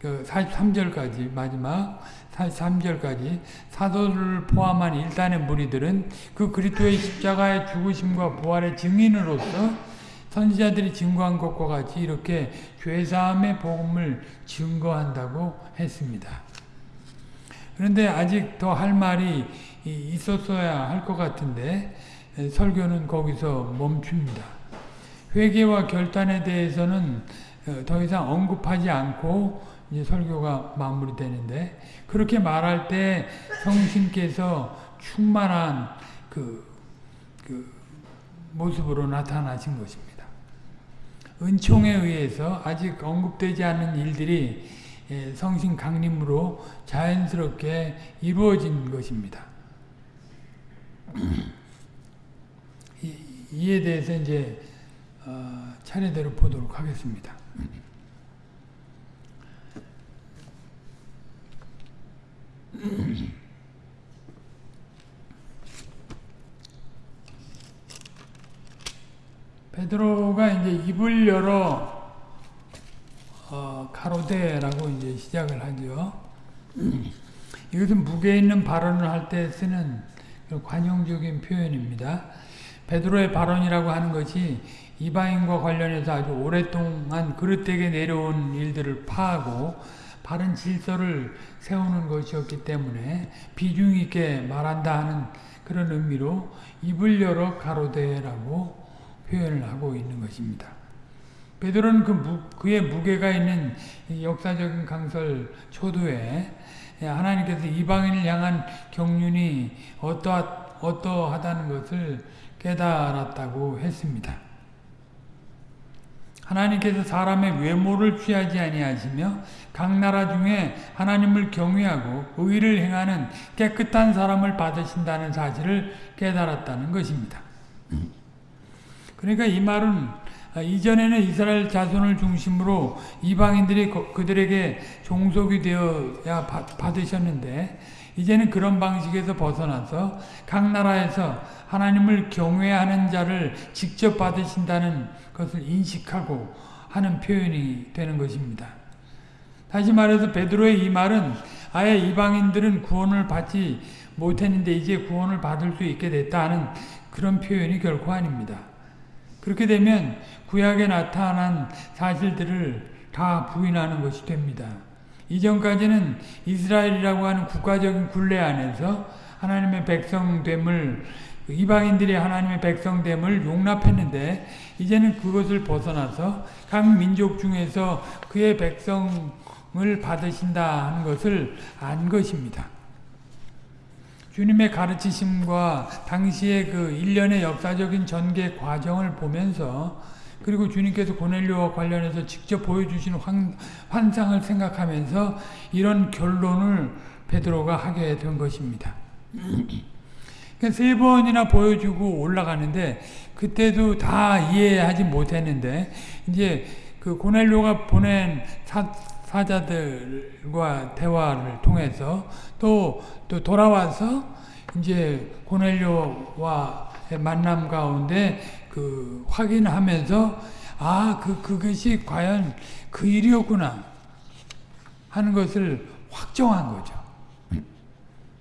그 43절까지 마지막 43절까지 사도를 포함한 일단의 무리들은 그 그리스도의 십자가의 죽으심과 부활의 증인으로서 선지자들이 증거한 것과 같이 이렇게 죄사함의 복음을 증거한다고 했습니다. 그런데 아직 더 할 말이 있었어야 할 것 같은데 설교는 거기서 멈춥니다. 회개와 결단에 대해서는 더 이상 언급하지 않고 이제 설교가 마무리되는데 그렇게 말할 때 성신께서 충만한 그, 그 모습으로 나타나신 것입니다. 은총에 의해서 아직 언급되지 않은 일들이 성신 강림으로 자연스럽게 이루어진 것입니다. 이에 대해서 이제 어, 차례대로 보도록 하겠습니다. 베드로가 이제 입을 열어 어, 가로대라고 이제 시작을 하죠. 이것은 무게 있는 발언을 할 때 쓰는 관용적인 표현입니다. 베드로의 발언이라고 하는 것이 이방인과 관련해서 아주 오랫동안 그릇되게 내려온 일들을 파하고 바른 질서를 세우는 것이었기 때문에 비중 있게 말한다 하는 그런 의미로 입을 열어 가로대라고 표현을 하고 있는 것입니다. 베드로는 그 무, 그의 무게가 있는 역사적인 강설 초두에 하나님께서 이방인을 향한 경륜이 어떠하, 어떠하다는 것을 깨달았다고 했습니다. 하나님께서 사람의 외모를 취하지 아니하시며 각 나라 중에 하나님을 경외하고 의를 행하는 깨끗한 사람을 받으신다는 사실을 깨달았다는 것입니다. 그러니까 이 말은 이전에는 이스라엘 자손을 중심으로 이방인들이 그들에게 종속이 되어야 받으셨는데 이제는 그런 방식에서 벗어나서 각 나라에서 하나님을 경외하는 자를 직접 받으신다는 것을 인식하고 하는 표현이 되는 것입니다. 다시 말해서 베드로의 이 말은 아예 이방인들은 구원을 받지 못했는데 이제 구원을 받을 수 있게 됐다는 그런 표현이 결코 아닙니다. 그렇게 되면 구약에 나타난 사실들을 다 부인하는 것이 됩니다. 이전까지는 이스라엘이라고 하는 국가적인 굴레 안에서 하나님의 백성됨을 이방인들이 하나님의 백성됨을 용납했는데 이제는 그것을 벗어나서 각 민족 중에서 그의 백성을 받으신다 하는 것을 안 것입니다. 주님의 가르치심과 당시의 그 일련의 역사적인 전개 과정을 보면서 그리고 주님께서 고넬료와 관련해서 직접 보여주신 환, 환상을 생각하면서 이런 결론을 베드로가 하게 된 것입니다. 세 번이나 보여주고 올라가는데 그때도 다 이해하지 못했는데 이제 그 고넬료가 보낸 사, 사자들과 대화를 통해서 또, 또 돌아와서 이제 고넬료와 만남 가운데 그 확인하면서 아, 그, 그것이 과연 그 일이었구나 하는 것을 확정한 거죠.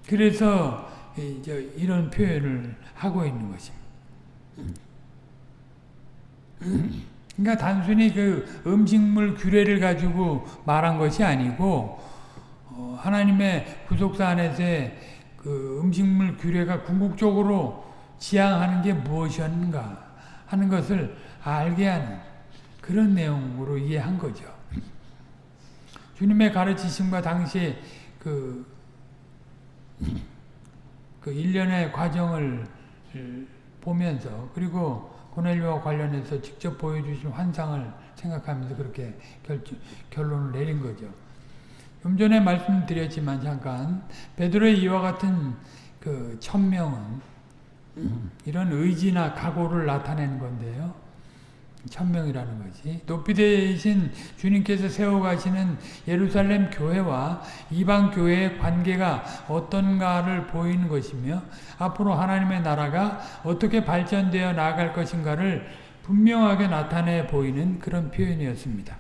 그래서 이제 이런 표현을 하고 있는 것입니다. 그러니까 단순히 그 음식물 규례를 가지고 말한 것이 아니고 어, 하나님의 구속사 안에서의 그 음식물 규례가 궁극적으로 지향하는 게 무엇이었는가 하는 것을 알게 하는 그런 내용으로 이해한 거죠. 주님의 가르치심과 당시에 그, 그 일련의 과정을 보면서 그리고 고넬료와 관련해서 직접 보여주신 환상을 생각하면서 그렇게 결, 결론을 내린 거죠. 좀 전에 말씀드렸지만 잠깐 베드로의 이와 같은 그 천명은 이런 의지나 각오를 나타내는 건데요. 천명이라는 것이 높이 되신 주님께서 세워가시는 예루살렘 교회와 이방 교회의 관계가 어떤가를 보이는 것이며 앞으로 하나님의 나라가 어떻게 발전되어 나아갈 것인가를 분명하게 나타내 보이는 그런 표현이었습니다.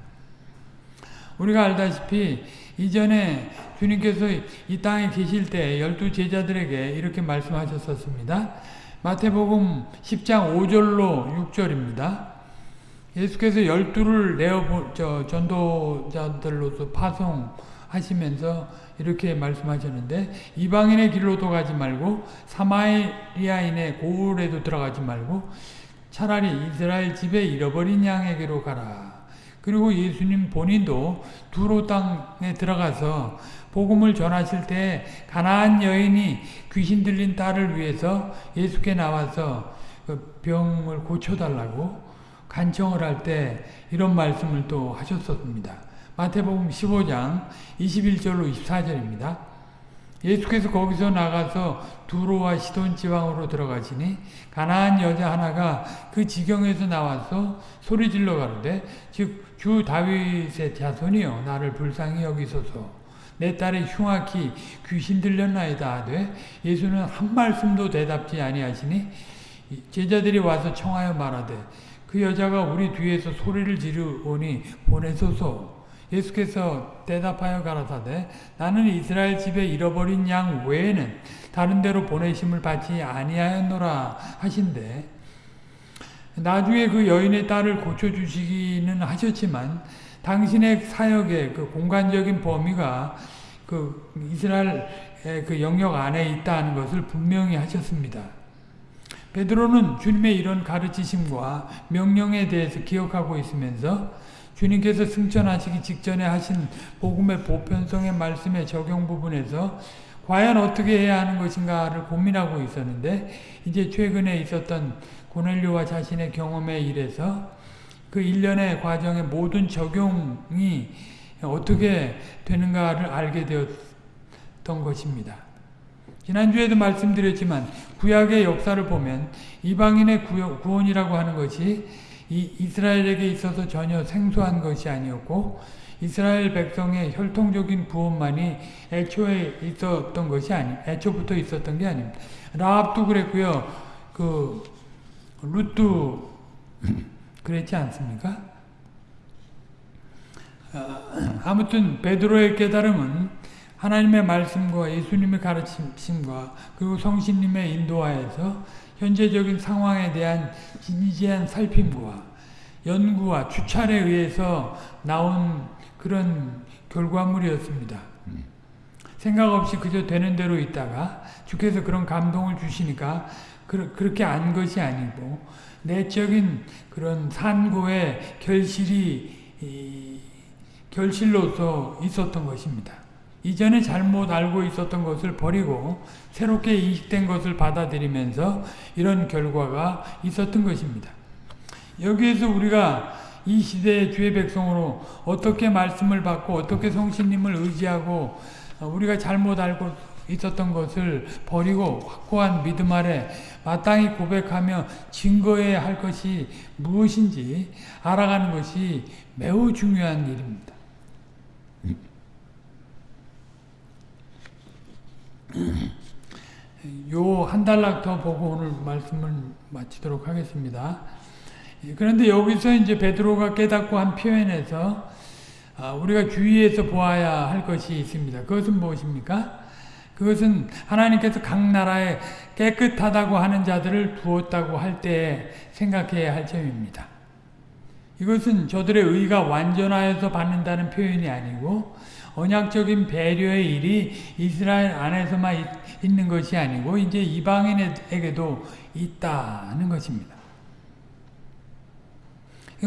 우리가 알다시피 이전에 주님께서 이 땅에 계실 때 열두 제자들에게 이렇게 말씀하셨었습니다. 마태복음 10장 5절로 6절입니다. 예수께서 열두를 내어 저 전도자들로서 파송하시면서 이렇게 말씀하셨는데 이방인의 길로도 가지 말고 사마리아인의 고을에도 들어가지 말고 차라리 이스라엘 집에 잃어버린 양에게로 가라. 그리고 예수님 본인도 두로 땅에 들어가서 복음을 전하실 때 가나안 여인이 귀신 들린 딸을 위해서 예수께 나와서 그 병을 고쳐달라고 간청을 할 때 이런 말씀을 또 하셨습니다. 마태복음 15장 21절로 24절입니다. 예수께서 거기서 나가서 두로와 시돈 지방으로 들어가시니 가나안 여자 하나가 그 지경에서 나와서 소리질러 가는데 즉 주 다윗의 자손이여 나를 불쌍히 여기소서 내 딸이 흉악히 귀신 들렸나이다 하되 예수는 한 말씀도 대답지 아니하시니 제자들이 와서 청하여 말하되 그 여자가 우리 뒤에서 소리를 지르오니 보내소서. 예수께서 대답하여 가라사대 나는 이스라엘 집에 잃어버린 양 외에는 다른 데로 보내심을 받지 아니하였노라 하신대 나중에 그 여인의 딸을 고쳐주시기는 하셨지만 당신의 사역의 그 공간적인 범위가 그 이스라엘의 그 영역 안에 있다는 것을 분명히 하셨습니다. 베드로는 주님의 이런 가르치심과 명령에 대해서 기억하고 있으면서 주님께서 승천하시기 직전에 하신 복음의 보편성의 말씀의 적용 부분에서 과연 어떻게 해야 하는 것인가를 고민하고 있었는데 이제 최근에 있었던 고넬료와 자신의 경험에 일해서 그 일련의 과정의 모든 적용이 어떻게 되는가를 알게 되었던 것입니다. 지난주에도 말씀드렸지만 구약의 역사를 보면 이방인의 구원이라고 하는 것이 이스라엘에게 있어서 전혀 생소한 것이 아니었고 이스라엘 백성의 혈통적인 구원만이 애초에 있었던 것이 아니 애초부터 있었던 게 아닙니다. 라합도 그랬고요. 그 룻도 그랬지 않습니까? 아, 아무튼 베드로의 깨달음은 하나님의 말씀과 예수님의 가르침과 그리고 성신님의 인도하에서 현재적인 상황에 대한 진지한 살핌과 연구와 추찰에 의해서 나온 그런 결과물이었습니다. 생각 없이 그저 되는 대로 있다가 주께서 그런 감동을 주시니까 그, 렇게 안 것이 아니고 내적인 그런 산고의 결실이 결실로서 있었던 것입니다. 이전에 잘못 알고 있었던 것을 버리고 새롭게 이식된 것을 받아들이면서 이런 결과가 있었던 것입니다. 여기에서 우리가 이 시대의 주의 백성으로 어떻게 말씀을 받고 어떻게 성신님을 의지하고 우리가 잘못 알고 있었던 것을 버리고 확고한 믿음 아래 마땅히 고백하며 증거해야 할 것이 무엇인지 알아가는 것이 매우 중요한 일입니다. 요한 달락 더 보고 오늘 말씀을 마치도록 하겠습니다. 그런데 여기서 이제 베드로가 깨닫고 한 표현에서 아, 우리가 주의해서 보아야 할 것이 있습니다. 그것은 무엇입니까? 그것은 하나님께서 각 나라에 깨끗하다고 하는 자들을 두었다고 할 때 생각해야 할 점입니다. 이것은 저들의 의가 완전하여서 받는다는 표현이 아니고 언약적인 배려의 일이 이스라엘 안에서만 있, 있는 것이 아니고 이제 이방인에게도 있다는 것입니다.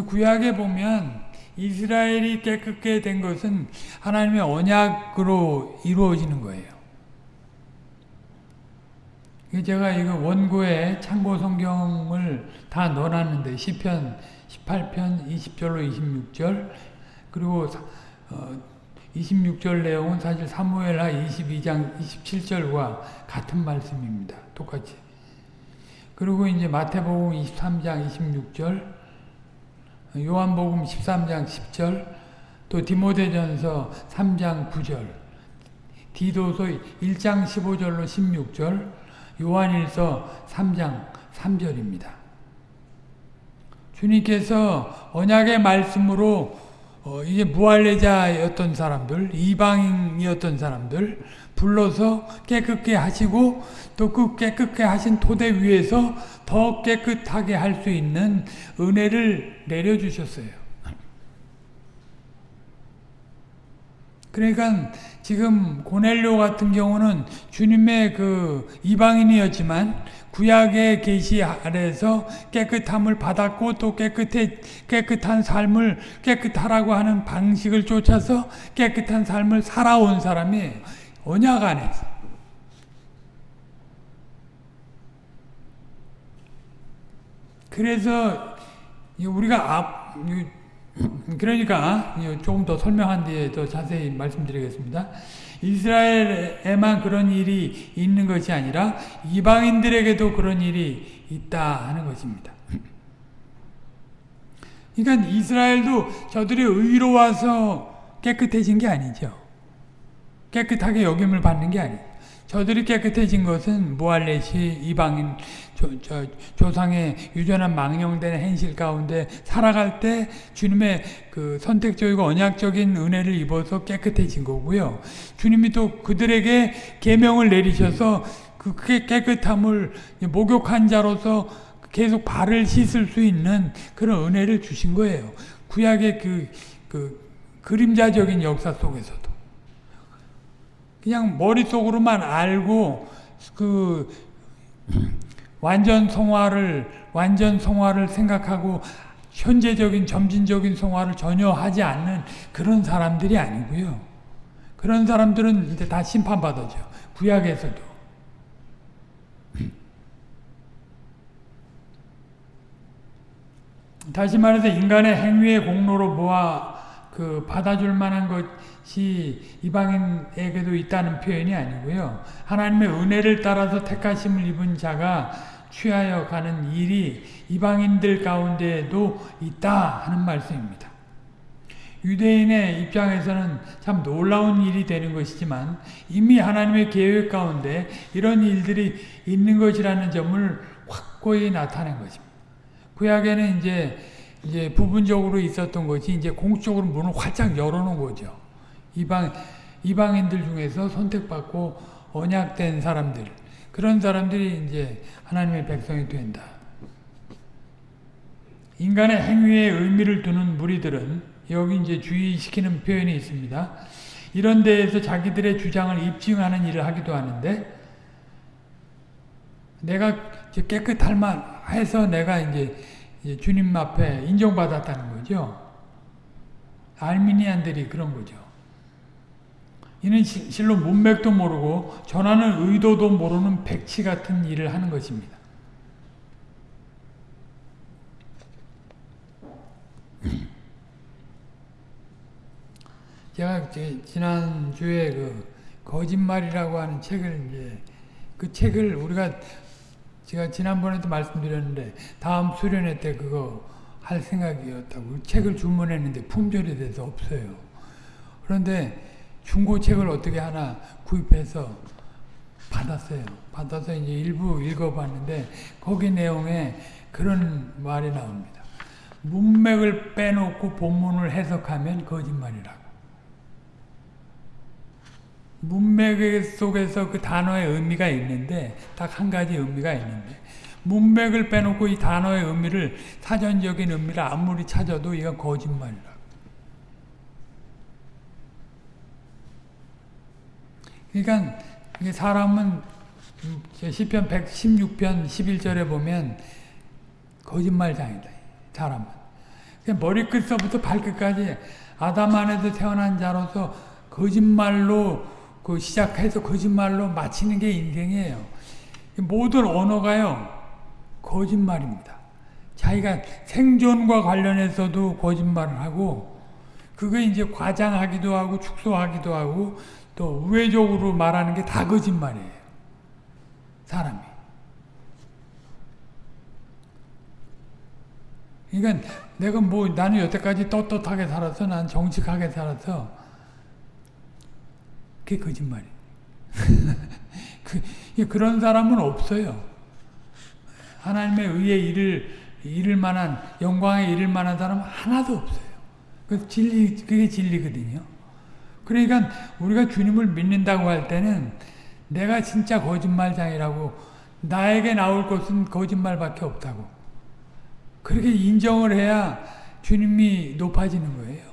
구약에 보면 이스라엘이 깨끗게 된 것은 하나님의 언약으로 이루어지는 거예요. 제가 이거 원고에 참고 성경을 다 넣어놨는데 시편 18편 20절로 26절 그리고 어, 26절 내용은 사실 사무엘하 22장 27절과 같은 말씀입니다. 똑같이. 그리고 이제 마태복음 23장 26절 요한복음 13장 10절 또 디모데전서 3장 9절 디도서 1장 15절로 16절 요한일서 3장 3절입니다. 주님께서 언약의 말씀으로 어, 이제 무할례자였던 사람들, 이방인이었던 사람들 불러서 깨끗게 하시고 또 그 깨끗게 하신 토대 위에서 더 깨끗하게 할 수 있는 은혜를 내려주셨어요. 그러니까 지금 고넬료 같은 경우는 주님의 그 이방인이었지만 구약의 계시 아래서 깨끗함을 받았고 또 깨끗해 깨끗한 삶을 깨끗하라고 하는 방식을 쫓아서 깨끗한 삶을 살아온 사람이 언약 안에서 그래서 우리가 앞 그러니까 조금 더 설명한 뒤에 더 자세히 말씀드리겠습니다. 이스라엘에만 그런 일이 있는 것이 아니라 이방인들에게도 그런 일이 있다 하는 것입니다. 그러니까 이스라엘도 저들이 의로 와서 깨끗해진 게 아니죠. 깨끗하게 여김을 받는 게 아니에요. 저들이 깨끗해진 것은 무할렛이 이방인 조, 저, 조상의 유전한 망령된 행실 가운데 살아갈 때 주님의 그 선택적이고 언약적인 은혜를 입어서 깨끗해진 거고요. 주님이 또 그들에게 계명을 내리셔서 그 깨끗함을 목욕한 자로서 계속 발을 씻을 수 있는 그런 은혜를 주신 거예요. 구약의 그, 그 그림자적인 역사 속에서도. 그냥 머릿속으로만 알고 그 완전 성화를 완전 성화를 생각하고 현재적인 점진적인 성화를 전혀 하지 않는 그런 사람들이 아니고요. 그런 사람들은 이제 다 심판받아죠. 구약에서도. 다시 말해서 인간의 행위의 공로로 모아 그 받아줄 만한 것이 이방인에게도 있다는 표현이 아니고요. 하나님의 은혜를 따라서 택하심을 입은 자가 취하여 가는 일이 이방인들 가운데에도 있다 하는 말씀입니다. 유대인의 입장에서는 참 놀라운 일이 되는 것이지만 이미 하나님의 계획 가운데 이런 일들이 있는 것이라는 점을 확고히 나타낸 것입니다. 구약에는 이제 이제 부분적으로 있었던 것이 이제 공식적으로 문을 활짝 열어놓은 거죠. 이방 이방인들 중에서 선택받고 언약된 사람들 그런 사람들이 이제 하나님의 백성이 된다. 인간의 행위에 의미를 두는 무리들은 여기 이제 주의시키는 표현이 있습니다. 이런 데에서 자기들의 주장을 입증하는 일을 하기도 하는데 내가 깨끗할 만해서 내가 이제 주님 앞에 인정받았다는 거죠. 알미니안들이 그런 거죠. 이는 실로 문맥도 모르고 전하는 의도도 모르는 백치 같은 일을 하는 것입니다. 제가 지난주에 그 거짓말이라고 하는 책을 이제 그 책을 우리가 제가 지난번에도 말씀드렸는데 다음 수련회 때 그거 할 생각이었다고 책을 주문했는데 품절이 돼서 없어요. 그런데 중고책을 어떻게 하나 구입해서 받았어요. 받아서 이제 일부 읽어봤는데 거기 내용에 그런 말이 나옵니다. 문맥을 빼놓고 본문을 해석하면 거짓말이라고. 문맥 속에서 그 단어의 의미가 있는데 딱 한 가지 의미가 있는데 문맥을 빼놓고 이 단어의 의미를 사전적인 의미를 아무리 찾아도 이건 거짓말이라. 그러니까 사람은 시편 116편 11절에 보면 거짓말장이다. 사람은. 머리끝서부터 발끝까지 아담 안에서 태어난 자로서 거짓말로 그 시작해서 거짓말로 마치는 게 인생이에요. 모든 언어가요 거짓말입니다. 자기가 생존과 관련해서도 거짓말을 하고 그거 이제 과장하기도 하고 축소하기도 하고 또 우회적으로 말하는 게 다 거짓말이에요. 사람이. 그러니까 내가 뭐 나는 여태까지 떳떳하게 살아서 난 정직하게 살아서 그게 거짓말이에요. 그, 그런 사람은 없어요. 하나님의 의에 이를 이를 만한 영광에 이를 만한 사람은 하나도 없어요. 그 진리 그게 진리거든요. 그러니까 우리가 주님을 믿는다고 할 때는 내가 진짜 거짓말장이라고 나에게 나올 것은 거짓말밖에 없다고 그렇게 인정을 해야 주님이 높아지는 거예요.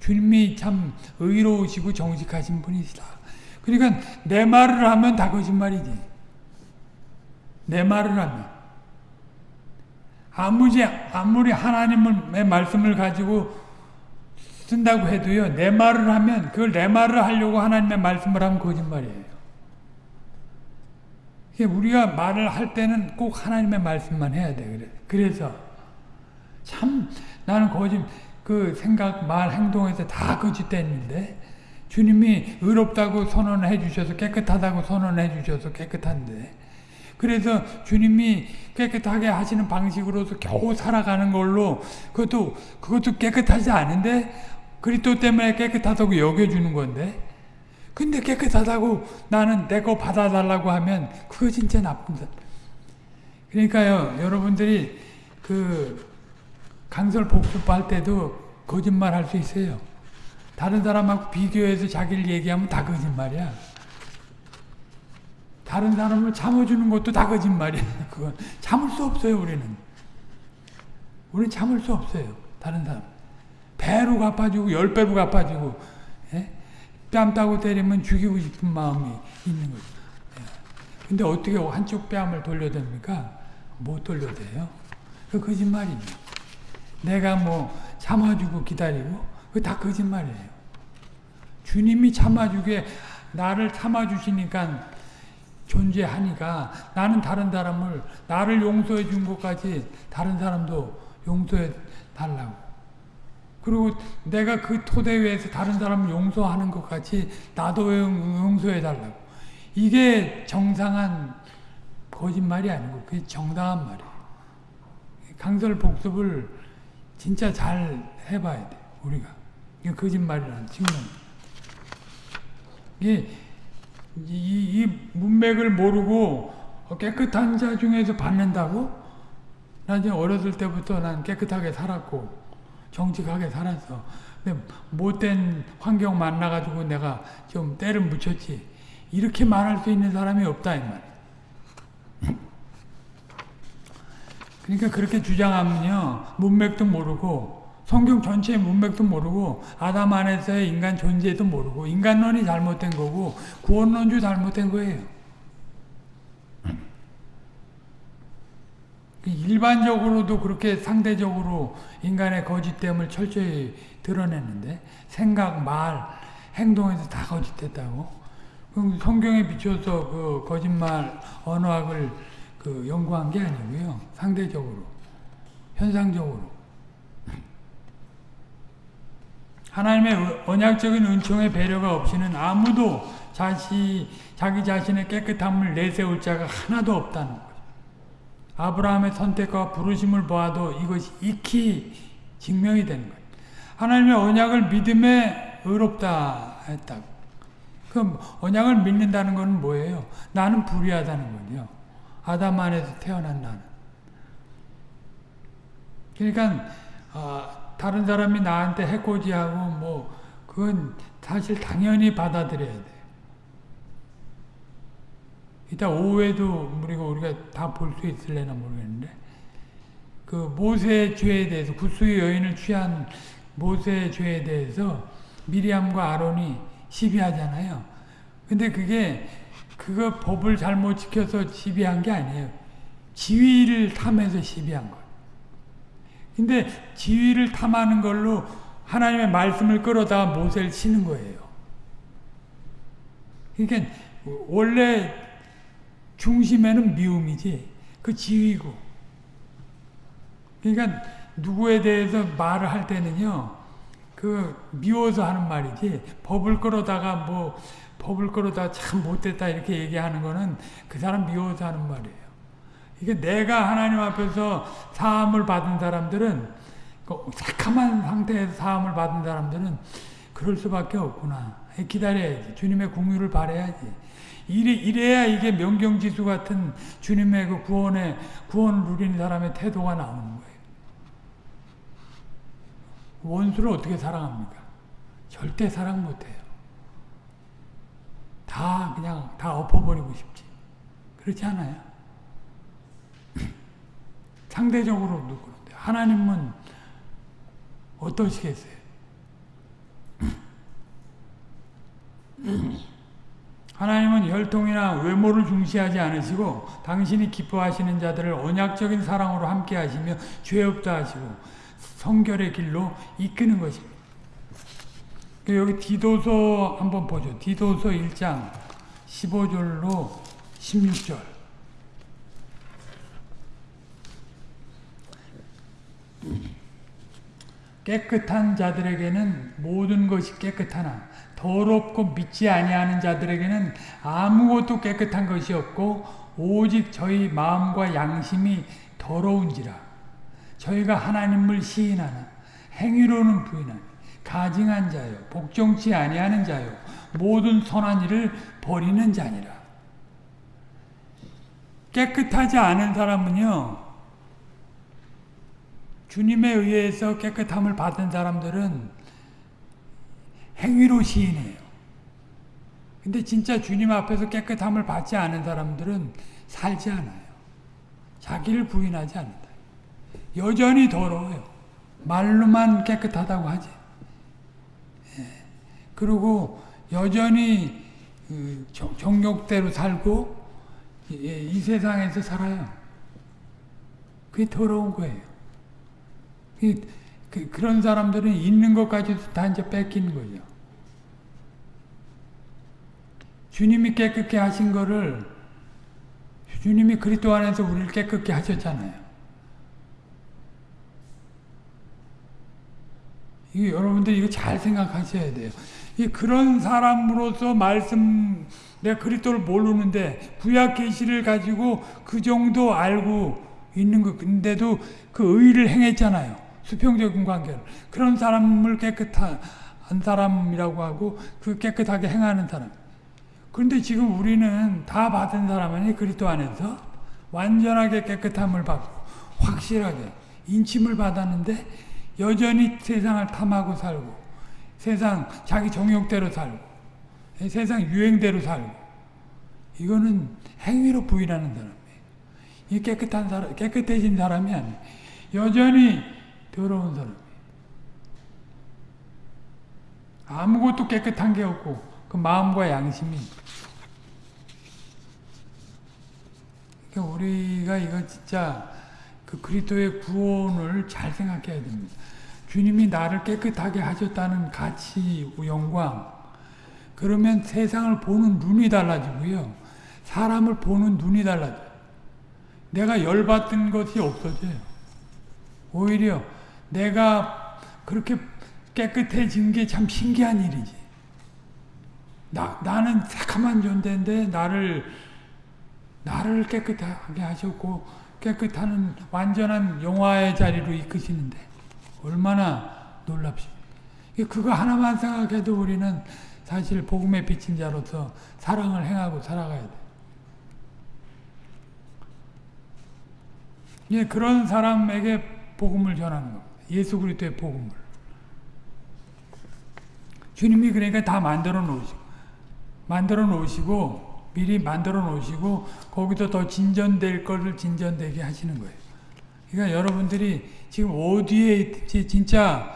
주님이 참 의로우시고 정직하신 분이시다. 그러니까 내 말을 하면 다 거짓말이지. 내 말을 하면. 아무리, 아무리 하나님의 말씀을 가지고 쓴다고 해도요, 내 말을 하면, 그걸 내 말을 하려고 하나님의 말씀을 하면 거짓말이에요. 우리가 말을 할 때는 꼭 하나님의 말씀만 해야 돼. 그래. 그래서, 참, 나는 거짓, 그 생각, 말, 행동에서 다 거짓됐는데, 주님이 의롭다고 선언해 주셔서 깨끗하다고 선언해 주셔서 깨끗한데 그래서 주님이 깨끗하게 하시는 방식으로서 겨우 살아가는 걸로 그것도 그것도 깨끗하지 않은데 그리스도 때문에 깨끗하다고 여겨주는 건데 근데 깨끗하다고 나는 내 거 받아달라고 하면 그거 진짜 나쁜다. 그러니까요 여러분들이 그 강설 복습할 때도 거짓말 할 수 있어요. 다른 사람하고 비교해서 자기를 얘기하면 다 거짓말이야. 다른 사람을 참아주는 것도 다 거짓말이야. 그건 참을 수 없어요, 우리는. 우리는 참을 수 없어요. 다른 사람. 배로 갚아주고, 열 배로 갚아주고, 예? 뺨 따고 때리면 죽이고 싶은 마음이 있는 거죠. 예. 근데 어떻게 한쪽 뺨을 돌려댑니까? 못 돌려대요. 그 거짓말이죠. 내가 뭐 참아주고 기다리고, 그거 다 거짓말이에요. 주님이 참아주게 나를 참아주시니까 존재하니까 나는 다른 사람을 나를 용서해 준 것까지 다른 사람도 용서해 달라고. 그리고 내가 그 토대 위에서 다른 사람을 용서하는 것 같이 나도 용서해 달라고. 이게 정상한 거짓말이 아니고 그게 정당한 말이에요. 강설 복습을 진짜 잘 해봐야 돼 우리가. 거짓말이라는 측면. 이, 이, 이 문맥을 모르고 깨끗한 자 중에서 받는다고? 나 이제 어렸을 때부터 난 깨끗하게 살았고, 정직하게 살았어. 근데 못된 환경 만나가지고 내가 좀 때를 묻혔지. 이렇게 말할 수 있는 사람이 없다, 이 말. 그러니까 그렇게 주장하면요, 문맥도 모르고, 성경 전체의 문맥도 모르고 아담 안에서의 인간 존재도 모르고 인간론이 잘못된 거고 구원론주 잘못된 거예요. 일반적으로도 그렇게 상대적으로 인간의 거짓됨을 철저히 드러냈는데 생각, 말, 행동에서 다 거짓됐다고. 성경에 비춰서 그 거짓말 언어학을 그 연구한 게 아니고요. 상대적으로, 현상적으로. 하나님의 언약적인 은총의 배려가 없이는 아무도 자시, 자기 자신의 깨끗함을 내세울 자가 하나도 없다는 거죠. 아브라함의 선택과 부르심을 보아도 이것이 익히 증명이 되는 거예요. 하나님의 언약을 믿음에 의롭다 했다고. 그럼 언약을 믿는다는 것은 뭐예요? 나는 불의하다는 거죠. 아담 안에서 태어난 나는. 그러니까 어, 다른 사람이 나한테 해코지하고 뭐 그건 사실 당연히 받아들여야 돼. 이따 오후에도 우리가 우리가 다 볼 수 있을래나 모르겠는데 그 모세의 죄에 대해서 구수의 여인을 취한 모세의 죄에 대해서 미리암과 아론이 시비하잖아요. 근데 그게 그거 법을 잘못 지켜서 시비한 게 아니에요. 지위를 탐해서 시비한 거예요. 근데 지위를 탐하는 걸로 하나님의 말씀을 끌어다가 모세를 치는 거예요. 그러니까 원래 중심에는 미움이지 그 지위고 그러니까 누구에 대해서 말을 할 때는요 그 미워서 하는 말이지 법을 끌어다가 뭐 법을 끌어다가 참 못됐다 이렇게 얘기하는 거는 그 사람 미워서 하는 말이에요 이게 내가 하나님 앞에서 사함을 받은 사람들은 그 새카만 상태에서 사함을 받은 사람들은 그럴 수밖에 없구나 기다려야지 주님의 궁유를 바라야지 이래, 이래야 이게 명경지수 같은 주님의 그 구원의, 구원을 누리는 사람의 태도가 나오는 거예요. 원수를 어떻게 사랑합니까? 절대 사랑 못해요. 다 그냥 다 엎어버리고 싶지. 그렇지 않아요? 상대적으로도 그런데 하나님은 어떠시겠어요? 하나님은 혈통이나 외모를 중시하지 않으시고 당신이 기뻐하시는 자들을 언약적인 사랑으로 함께 하시며 죄 없다 하시고 성결의 길로 이끄는 것입니다. 그 여기 디도서 한번 보죠. 디도서 1장 15절로 16절 깨끗한 자들에게는 모든 것이 깨끗하나 더럽고 믿지 아니하는 자들에게는 아무것도 깨끗한 것이 없고 오직 저희 마음과 양심이 더러운지라. 저희가 하나님을 시인하나 행위로는 부인하니 가증한 자요 복종치 아니하는 자요 모든 선한 일을 버리는 자니라. 깨끗하지 않은 사람은요 주님에 의해서 깨끗함을 받은 사람들은 행위로 시인해요. 근데 진짜 주님 앞에서 깨끗함을 받지 않은 사람들은 살지 않아요. 자기를 부인하지 않는다. 여전히 더러워요. 말로만 깨끗하다고 하지. 예. 그리고 여전히 그 정욕대로 살고 이 세상에서 살아요. 그게 더러운 거예요. 그, 그런 사람들은 있는 것까지도 다 이제 뺏기는 거죠. 주님이 깨끗게 하신 거를 주님이 그리스도 안에서 우리를 깨끗게 하셨잖아요. 이 여러분들 이거 잘 생각하셔야 돼요. 이 그런 사람으로서 말씀 내가 그리스도를 모르는데 구약 계시를 가지고 그 정도 알고 있는 것 근데도 그 의를 행했잖아요. 수평적인 관계를 그런 사람을 깨끗한 사람이라고 하고 그 깨끗하게 행하는 사람. 그런데 지금 우리는 다 받은 사람이 그리스도 안에서 완전하게 깨끗함을 받고 확실하게 인침을 받았는데 여전히 세상을 탐하고 살고 세상 자기 정욕대로 살고 세상 유행대로 살고 이거는 행위로 부인하는 사람이에요. 이 깨끗한 사람, 깨끗해진 사람이 아니에요. 여전히 더러운 사람이에요. 아무것도 깨끗한 게 없고 그 마음과 양심이 그러니까 우리가 이거 진짜 그 그리스도의 구원을 잘 생각해야 됩니다. 주님이 나를 깨끗하게 하셨다는 가치, 영광. 그러면 세상을 보는 눈이 달라지고요. 사람을 보는 눈이 달라져요. 내가 열받던 것이 없어져요. 오히려 내가 그렇게 깨끗해진 게 참 신기한 일이지. 나, 나는 새카만 존재인데 나를 나를 깨끗하게 하셨고 깨끗한 완전한 영화의 자리로 이끄시는데 얼마나 놀랍습니까. 그거 하나만 생각해도 우리는 사실 복음에 비친 자로서 사랑을 행하고 살아가야 돼. 예, 그런 사람에게 복음을 전하는 겁니다. 예수 그리스도의 복음을. 주님이 그러니까 다 만들어 놓으시고 만들어 놓으시고 미리 만들어 놓으시고 거기서 더 진전될 것을 진전되게 하시는 거예요. 그러니까 여러분들이 지금 어디에 있지 진짜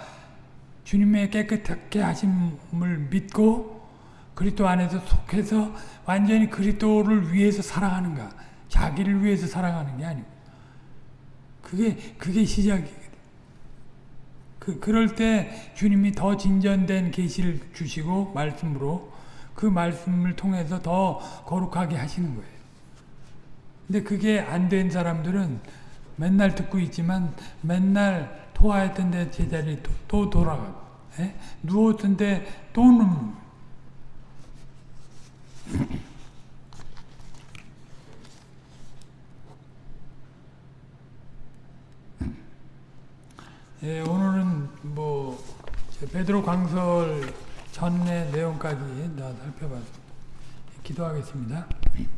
주님의 깨끗하게 하심을 믿고 그리스도 안에서 속해서 완전히 그리스도를 위해서 살아가는가 자기를 위해서 살아가는 게 아니고 그게 그게 시작이거든. 그 그럴 때 주님이 더 진전된 계시를 주시고 말씀으로 그 말씀을 통해서 더 거룩하게 하시는 거예요. 근데 그게 안 된 사람들은 맨날 듣고 있지만 맨날 토하였던 데 제자리 또, 또 돌아가고 예? 누웠던 데또 눕는 예, 오늘은 뭐 베드로 강설 전의 내용까지 다 살펴봤습니다. 기도하겠습니다.